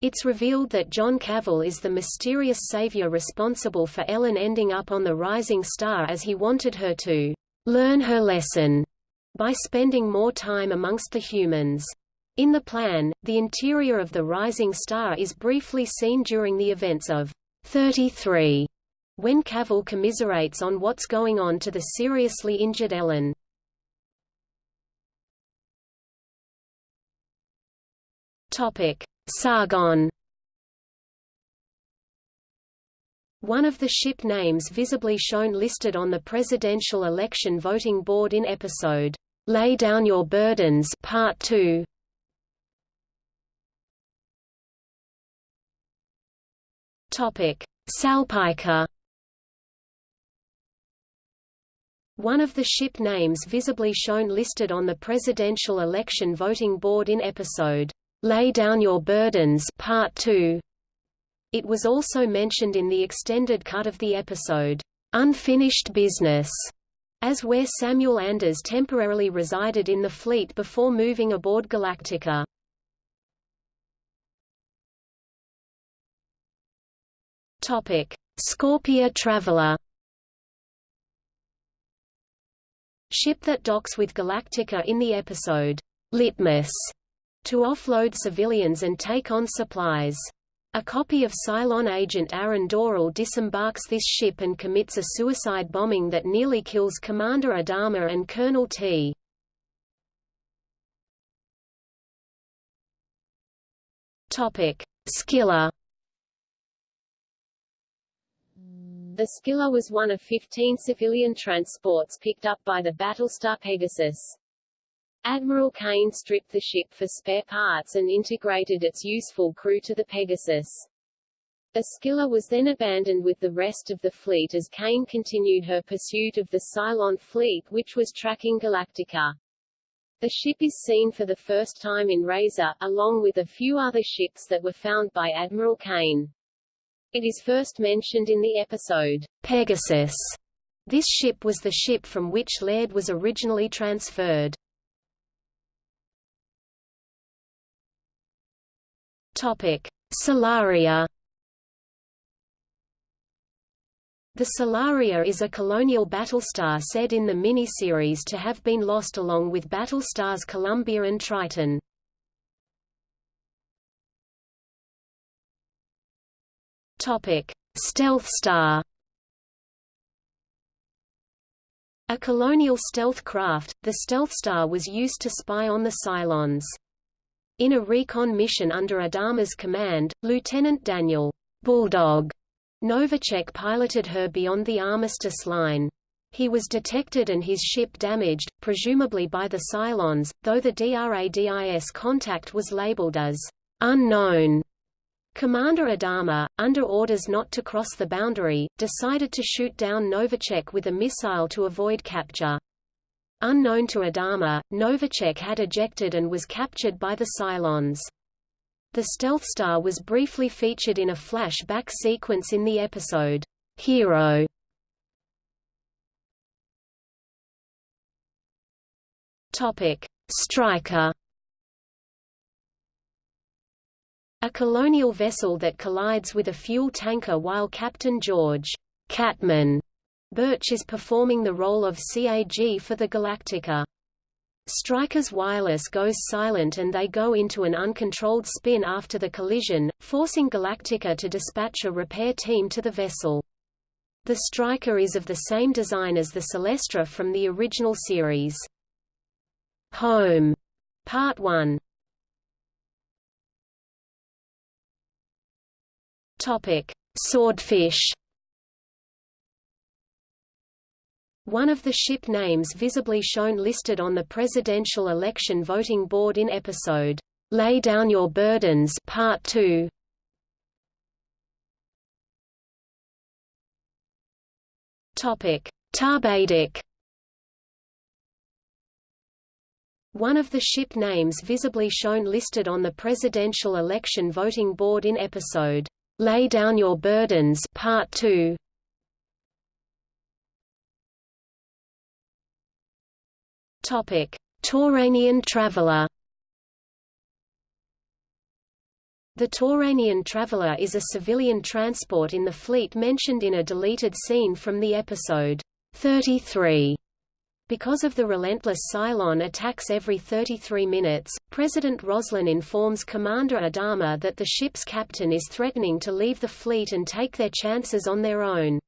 it's revealed that John Cavil is the mysterious savior responsible for Ellen ending up on the Rising Star as he wanted her to learn her lesson by spending more time amongst the humans. In the plan, the interior of the Rising Star is briefly seen during the events of 33 when Cavil commiserates on what's going on to the seriously injured Ellen. Topic: Sargon. One of the ship names visibly shown listed on the presidential election voting board in episode Lay Down Your Burdens Part 2 Topic: Salpeika. One of the ship names visibly shown listed on the presidential election voting board in episode Lay Down Your Burdens Part 2. It was also mentioned in the extended cut of the episode Unfinished Business, as where Samuel Anders temporarily resided in the fleet before moving aboard Galactica. Topic: Scorpia Traveler. Ship that docks with Galactica in the episode Litmus to offload civilians and take on supplies. A copy of Cylon agent Aaron Doral disembarks this ship and commits a suicide bombing that nearly kills Commander Adama and Colonel Tigh. Topic: Scylla The Scylla was one of 15 civilian transports picked up by the Battlestar Pegasus. Admiral Cain stripped the ship for spare parts and integrated its useful crew to the Pegasus. The Scylla was then abandoned with the rest of the fleet as Cain continued her pursuit of the Cylon fleet which was tracking Galactica. The ship is seen for the first time in Razor, along with a few other ships that were found by Admiral Cain. It is first mentioned in the episode, Pegasus. This ship was the ship from which Laird was originally transferred. Topic. The Solaria is a colonial battlestar said in the mini-series to have been lost along with battlestars Columbia and Triton. Topic: Stealth Star. A colonial stealth craft, the Stealth Star was used to spy on the Cylons. In a recon mission under Adama's command, Lieutenant Daniel Bulldog Novacek piloted her beyond the armistice line. He was detected and his ship damaged, presumably by the Cylons, though the DRADIS contact was labeled as unknown. Commander Adama, under orders not to cross the boundary, decided to shoot down Novacek with a missile to avoid capture. Unknown to Adama, Novacek had ejected and was captured by the Cylons. The Stealth Star was briefly featured in a flashback sequence in the episode, Hero. Striker A colonial vessel that collides with a fuel tanker while Captain George Catman Birch is performing the role of CAG for the Galactica. Striker's wireless goes silent and they go into an uncontrolled spin after the collision, forcing Galactica to dispatch a repair team to the vessel. The Striker is of the same design as the Celestra from the original series. Home Part 1 Topic: Swordfish. One of the ship names visibly shown listed on the presidential election voting board in episode Lay Down Your Burdens Part 2. Topic: Tarbadic. One of the ship names visibly shown listed on the presidential election voting board in episode Lay Down Your Burdens Part 2 Topic. Tauranian Traveler. The Tauranian Traveler is a civilian transport in the fleet mentioned in a deleted scene from the episode 33 because of the relentless Cylon attacks every 33 minutes, President Roslin informs Commander Adama that the ship's captain is threatening to leave the fleet and take their chances on their own.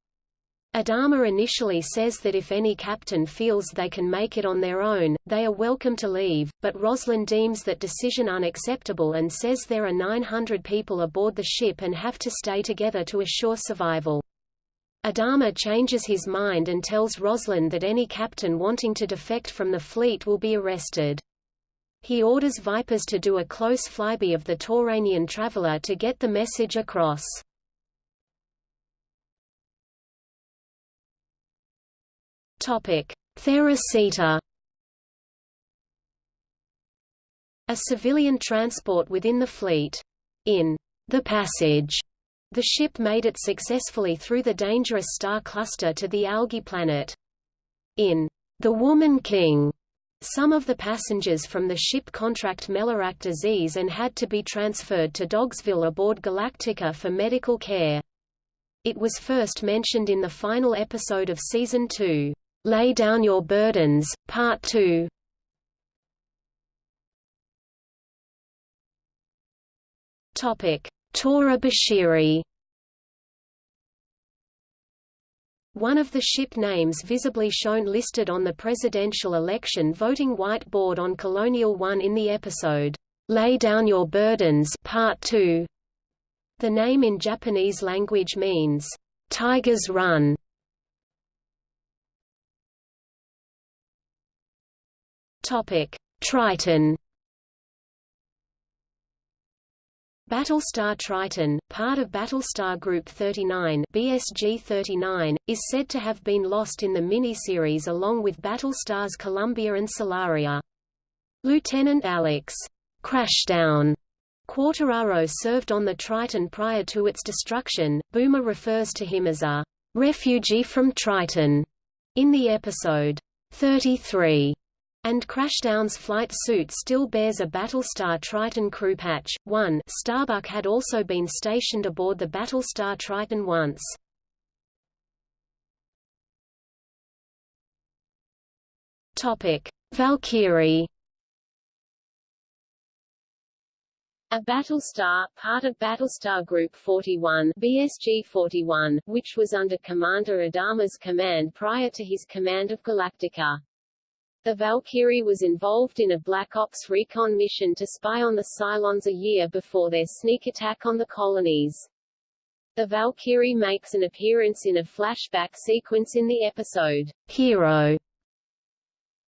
Adama initially says that if any captain feels they can make it on their own, they are welcome to leave, but Roslin deems that decision unacceptable and says there are 900 people aboard the ship and have to stay together to assure survival. Adama changes his mind and tells Roslin that any captain wanting to defect from the fleet will be arrested. He orders Vipers to do a close flyby of the Tauranian traveler to get the message across. Thera A civilian transport within the fleet. In The Passage the ship made it successfully through the dangerous star cluster to the algae planet. In The Woman King, some of the passengers from the ship contract Melarac disease and had to be transferred to Dogsville aboard Galactica for medical care. It was first mentioned in the final episode of Season 2, Lay Down Your Burdens, Part 2. Topic Tora Bashiri One of the ship names visibly shown listed on the presidential election voting whiteboard on Colonial One in the episode, Lay Down Your Burdens Part 2. The name in Japanese language means,
Tigers Run Topic: Triton. Battlestar Triton, part of Battlestar Group 39 BSG-39, is said to have been lost in the miniseries along with Battlestars Columbia and Solaria. Lieutenant Alex Crashdown Quartararo served on the Triton prior to its destruction. Boomer refers to him as a refugee from Triton in the episode 33 and Crashdown's flight suit still bears a Battlestar Triton crew patch. 1 Starbuck had also been stationed aboard the Battlestar Triton once. Topic: Valkyrie
A Battlestar, part of Battlestar Group 41 BSG-41, which was under Commander Adama's command prior to his command of Galactica. The Valkyrie was involved in a Black Ops recon mission to spy on the Cylons a year before their sneak attack on the colonies. The Valkyrie makes an appearance in a flashback sequence in the episode, Hero.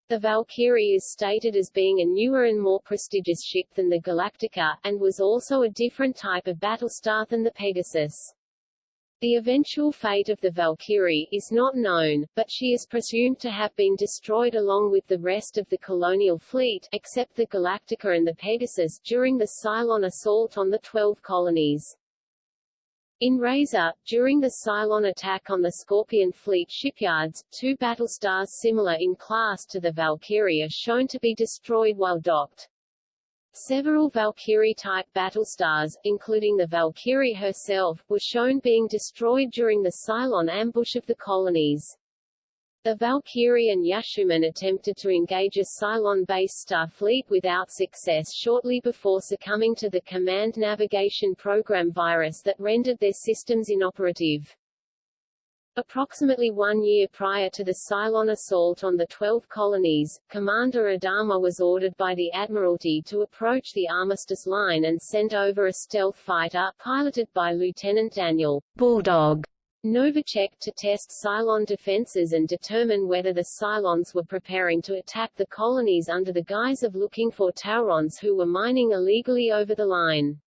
The Valkyrie is stated as being a newer and more prestigious ship than the Galactica, and was also a different type of battlestar than the Pegasus. The eventual fate of the Valkyrie is not known, but she is presumed to have been destroyed along with the rest of the colonial fleet, except the Galactica and the Pegasus during the Cylon assault on the Twelve Colonies. In Razor, during the Cylon attack on the Scorpion fleet shipyards, two battlestars similar in class to the Valkyrie are shown to be destroyed while docked. Several Valkyrie-type battlestars, including the Valkyrie herself, were shown being destroyed during the Cylon ambush of the colonies. The Valkyrie and Yashuman attempted to engage a Cylon basestar fleet without success shortly before succumbing to the Command Navigation Program virus that rendered their systems inoperative. Approximately one year prior to the Cylon assault on the Twelve Colonies, Commander Adama was ordered by the Admiralty to approach the Armistice Line and send over a stealth fighter, piloted by Lieutenant Daniel Bulldog Novacek to test Cylon defenses and determine whether the Cylons were preparing to attack the colonies under the guise of looking for Taurons who were mining illegally over the line.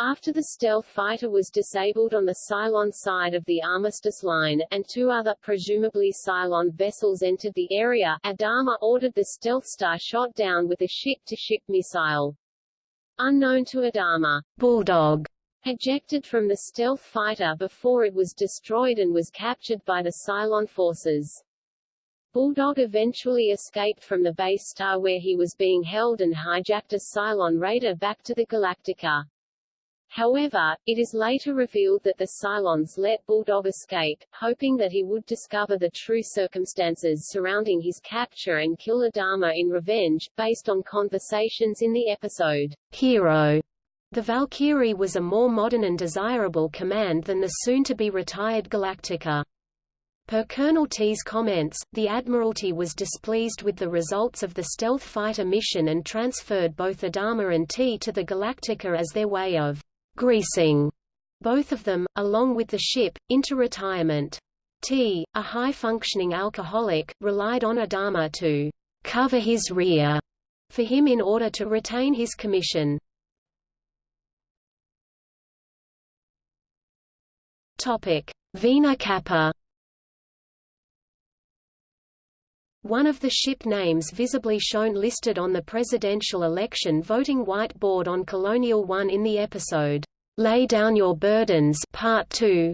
After the stealth fighter was disabled on the Cylon side of the Armistice Line, and two other presumably Cylon vessels entered the area, Adama ordered the stealth star shot down with a ship-to-ship -ship missile. Unknown to Adama, Bulldog ejected from the stealth fighter before it was destroyed and was captured by the Cylon forces. Bulldog eventually escaped from the base star where he was being held and hijacked a Cylon raider back to the Galactica. However, it is later revealed that the Cylons let Bulldog escape, hoping that he would discover the true circumstances surrounding his capture and kill Adama in revenge, based on conversations in the episode, Hero. The Valkyrie was a more modern and desirable command than the soon-to-be retired Galactica. Per Colonel Tigh's comments, the Admiralty was displeased with the results of the stealth fighter mission and transferred both Adama and T to the Galactica as their way of greasing both of them, along with the ship, into retirement. Tigh, a high-functioning alcoholic, relied on Adama to cover his rear for him in order to retain his commission. Topic: Vena Kappa. One of the ship names visibly shown listed on the presidential election voting whiteboard on Colonial One in the episode, Lay Down Your Burdens Part 2.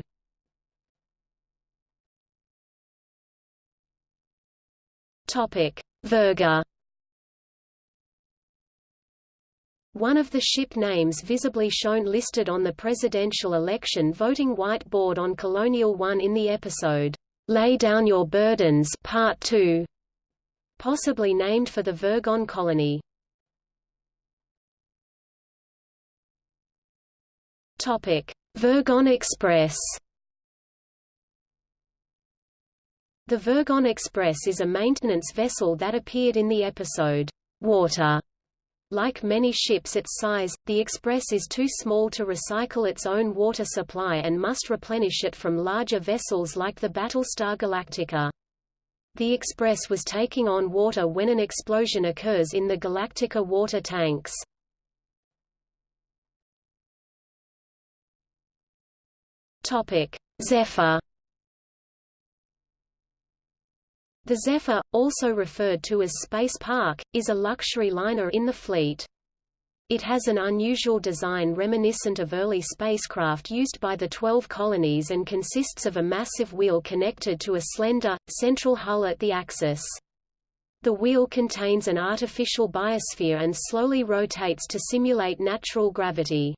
Topic: Virga. One of the ship names visibly shown listed on the presidential election voting whiteboard on Colonial One in the episode, Lay Down Your Burdens Part 2 possibly named for the Virgon colony. Virgon Express. The Virgon Express is a maintenance vessel that appeared in the episode Water Like many ships its size, the Express is too small to recycle its own water supply and must replenish it from larger vessels like the Battlestar Galactica. The Express was taking on water when an explosion occurs in the Galactica water tanks. Topic: Zephyr. The Zephyr, also referred to as Space Park, is a luxury liner in the fleet. It has an unusual design reminiscent of early spacecraft used by the Twelve Colonies and consists of a massive wheel connected to a slender, central hull at the axis. The wheel contains an artificial biosphere and slowly rotates to simulate natural gravity.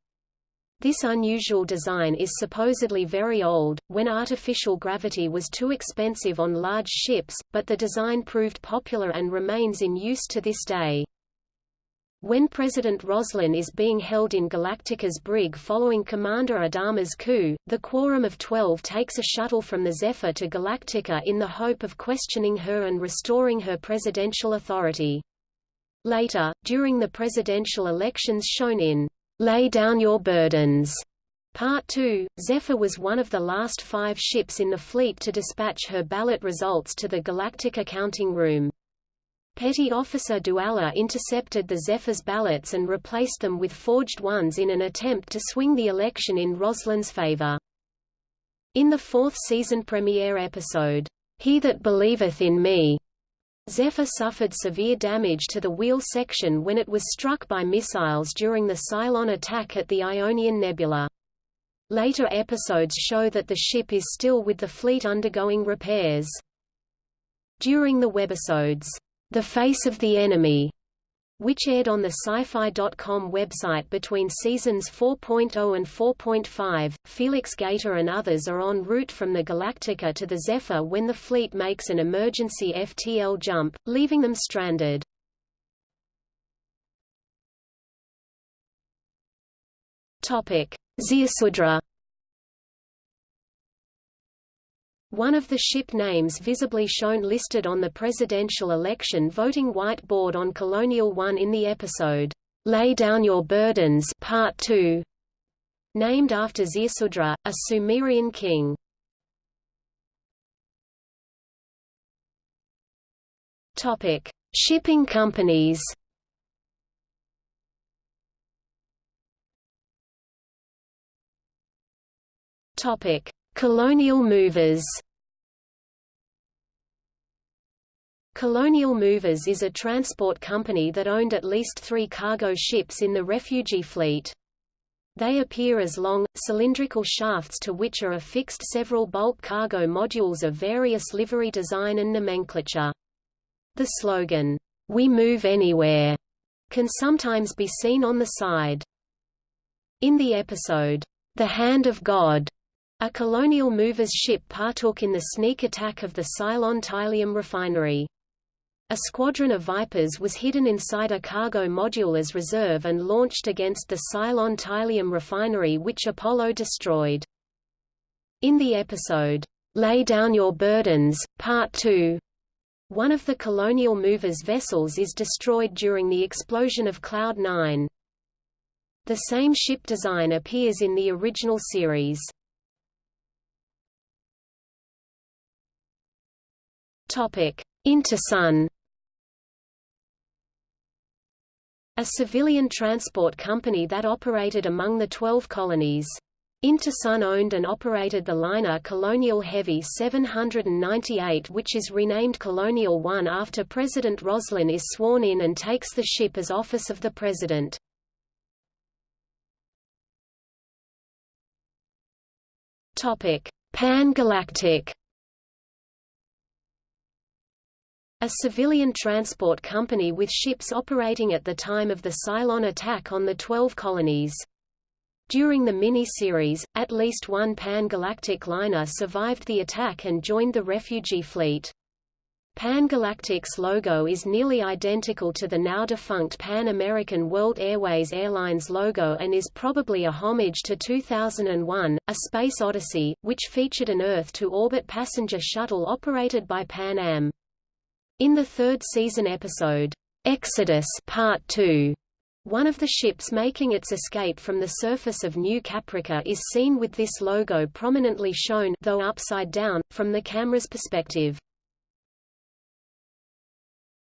This unusual design is supposedly very old, when artificial gravity was too expensive on large ships, but the design proved popular and remains in use to this day. When President Roslin is being held in Galactica's brig following Commander Adama's coup, the Quorum of Twelve takes a shuttle from the Zephyr to Galactica in the hope of questioning her and restoring her presidential authority. Later, during the presidential elections shown in Lay Down Your Burdens, Part 2, Zephyr was one of the last five ships in the fleet to dispatch her ballot results to the Galactic Accounting room. Petty Officer Dualla intercepted the Zephyr's ballots and replaced them with forged ones in an attempt to swing the election in Roslin's favor. In the fourth season premiere episode, He That Believeth in Me, Zephyr suffered severe damage to the wheel section when it was struck by missiles during the Cylon attack at the Ionian Nebula. Later episodes show that the ship is still with the fleet undergoing repairs. During the webisodes, the Face of the Enemy, which aired on the sci-fi.com website between seasons 4.0 and 4.5. Felix Gaeta and others are en route from the Galactica to the Zephyr when the fleet makes an emergency FTL jump, leaving them stranded. Topic: Ziusudra One of the ship names visibly shown listed on the presidential election voting whiteboard on Colonial One in the episode, Lay Down Your Burdens Part 2, named after Ziusudra, a Sumerian king. Topic: Shipping companies. Topic: Colonial Movers. Colonial Movers is a transport company that owned at least three cargo ships in the refugee fleet. They appear as long, cylindrical shafts to which are affixed several bulk cargo modules of various livery design and nomenclature. The slogan, "'We move anywhere' can sometimes be seen on the side. In the episode, "'The Hand of God' a colonial movers ship partook in the sneak attack of the Cylon Tylium refinery. A squadron of Vipers was hidden inside a cargo module as reserve and launched against the Cylon Tylium refinery which Apollo destroyed. In the episode, Lay Down Your Burdens, Part 2, one of the Colonial Movers vessels is destroyed during the explosion of Cloud 9. The same ship design appears in the original series. Topic: Intersun a civilian transport company that operated among the Twelve Colonies. Intersun owned and operated the liner Colonial Heavy 798 which is renamed Colonial One after President Roslin is sworn in and takes the ship as office of the President. Pan Galactic a civilian transport company with ships operating at the time of the Cylon attack on the Twelve Colonies. During the mini-series, at least one Pan-Galactic liner survived the attack and joined the refugee fleet. Pan Galactic's logo is nearly identical to the now-defunct Pan American World Airways Airlines logo and is probably a homage to 2001, A Space Odyssey, which featured an Earth-to-orbit passenger shuttle operated by Pan Am. In the third season episode, Exodus Part 2, One of the ships making its escape from the surface of New Caprica is seen with this logo prominently shown though upside down, from the camera's perspective.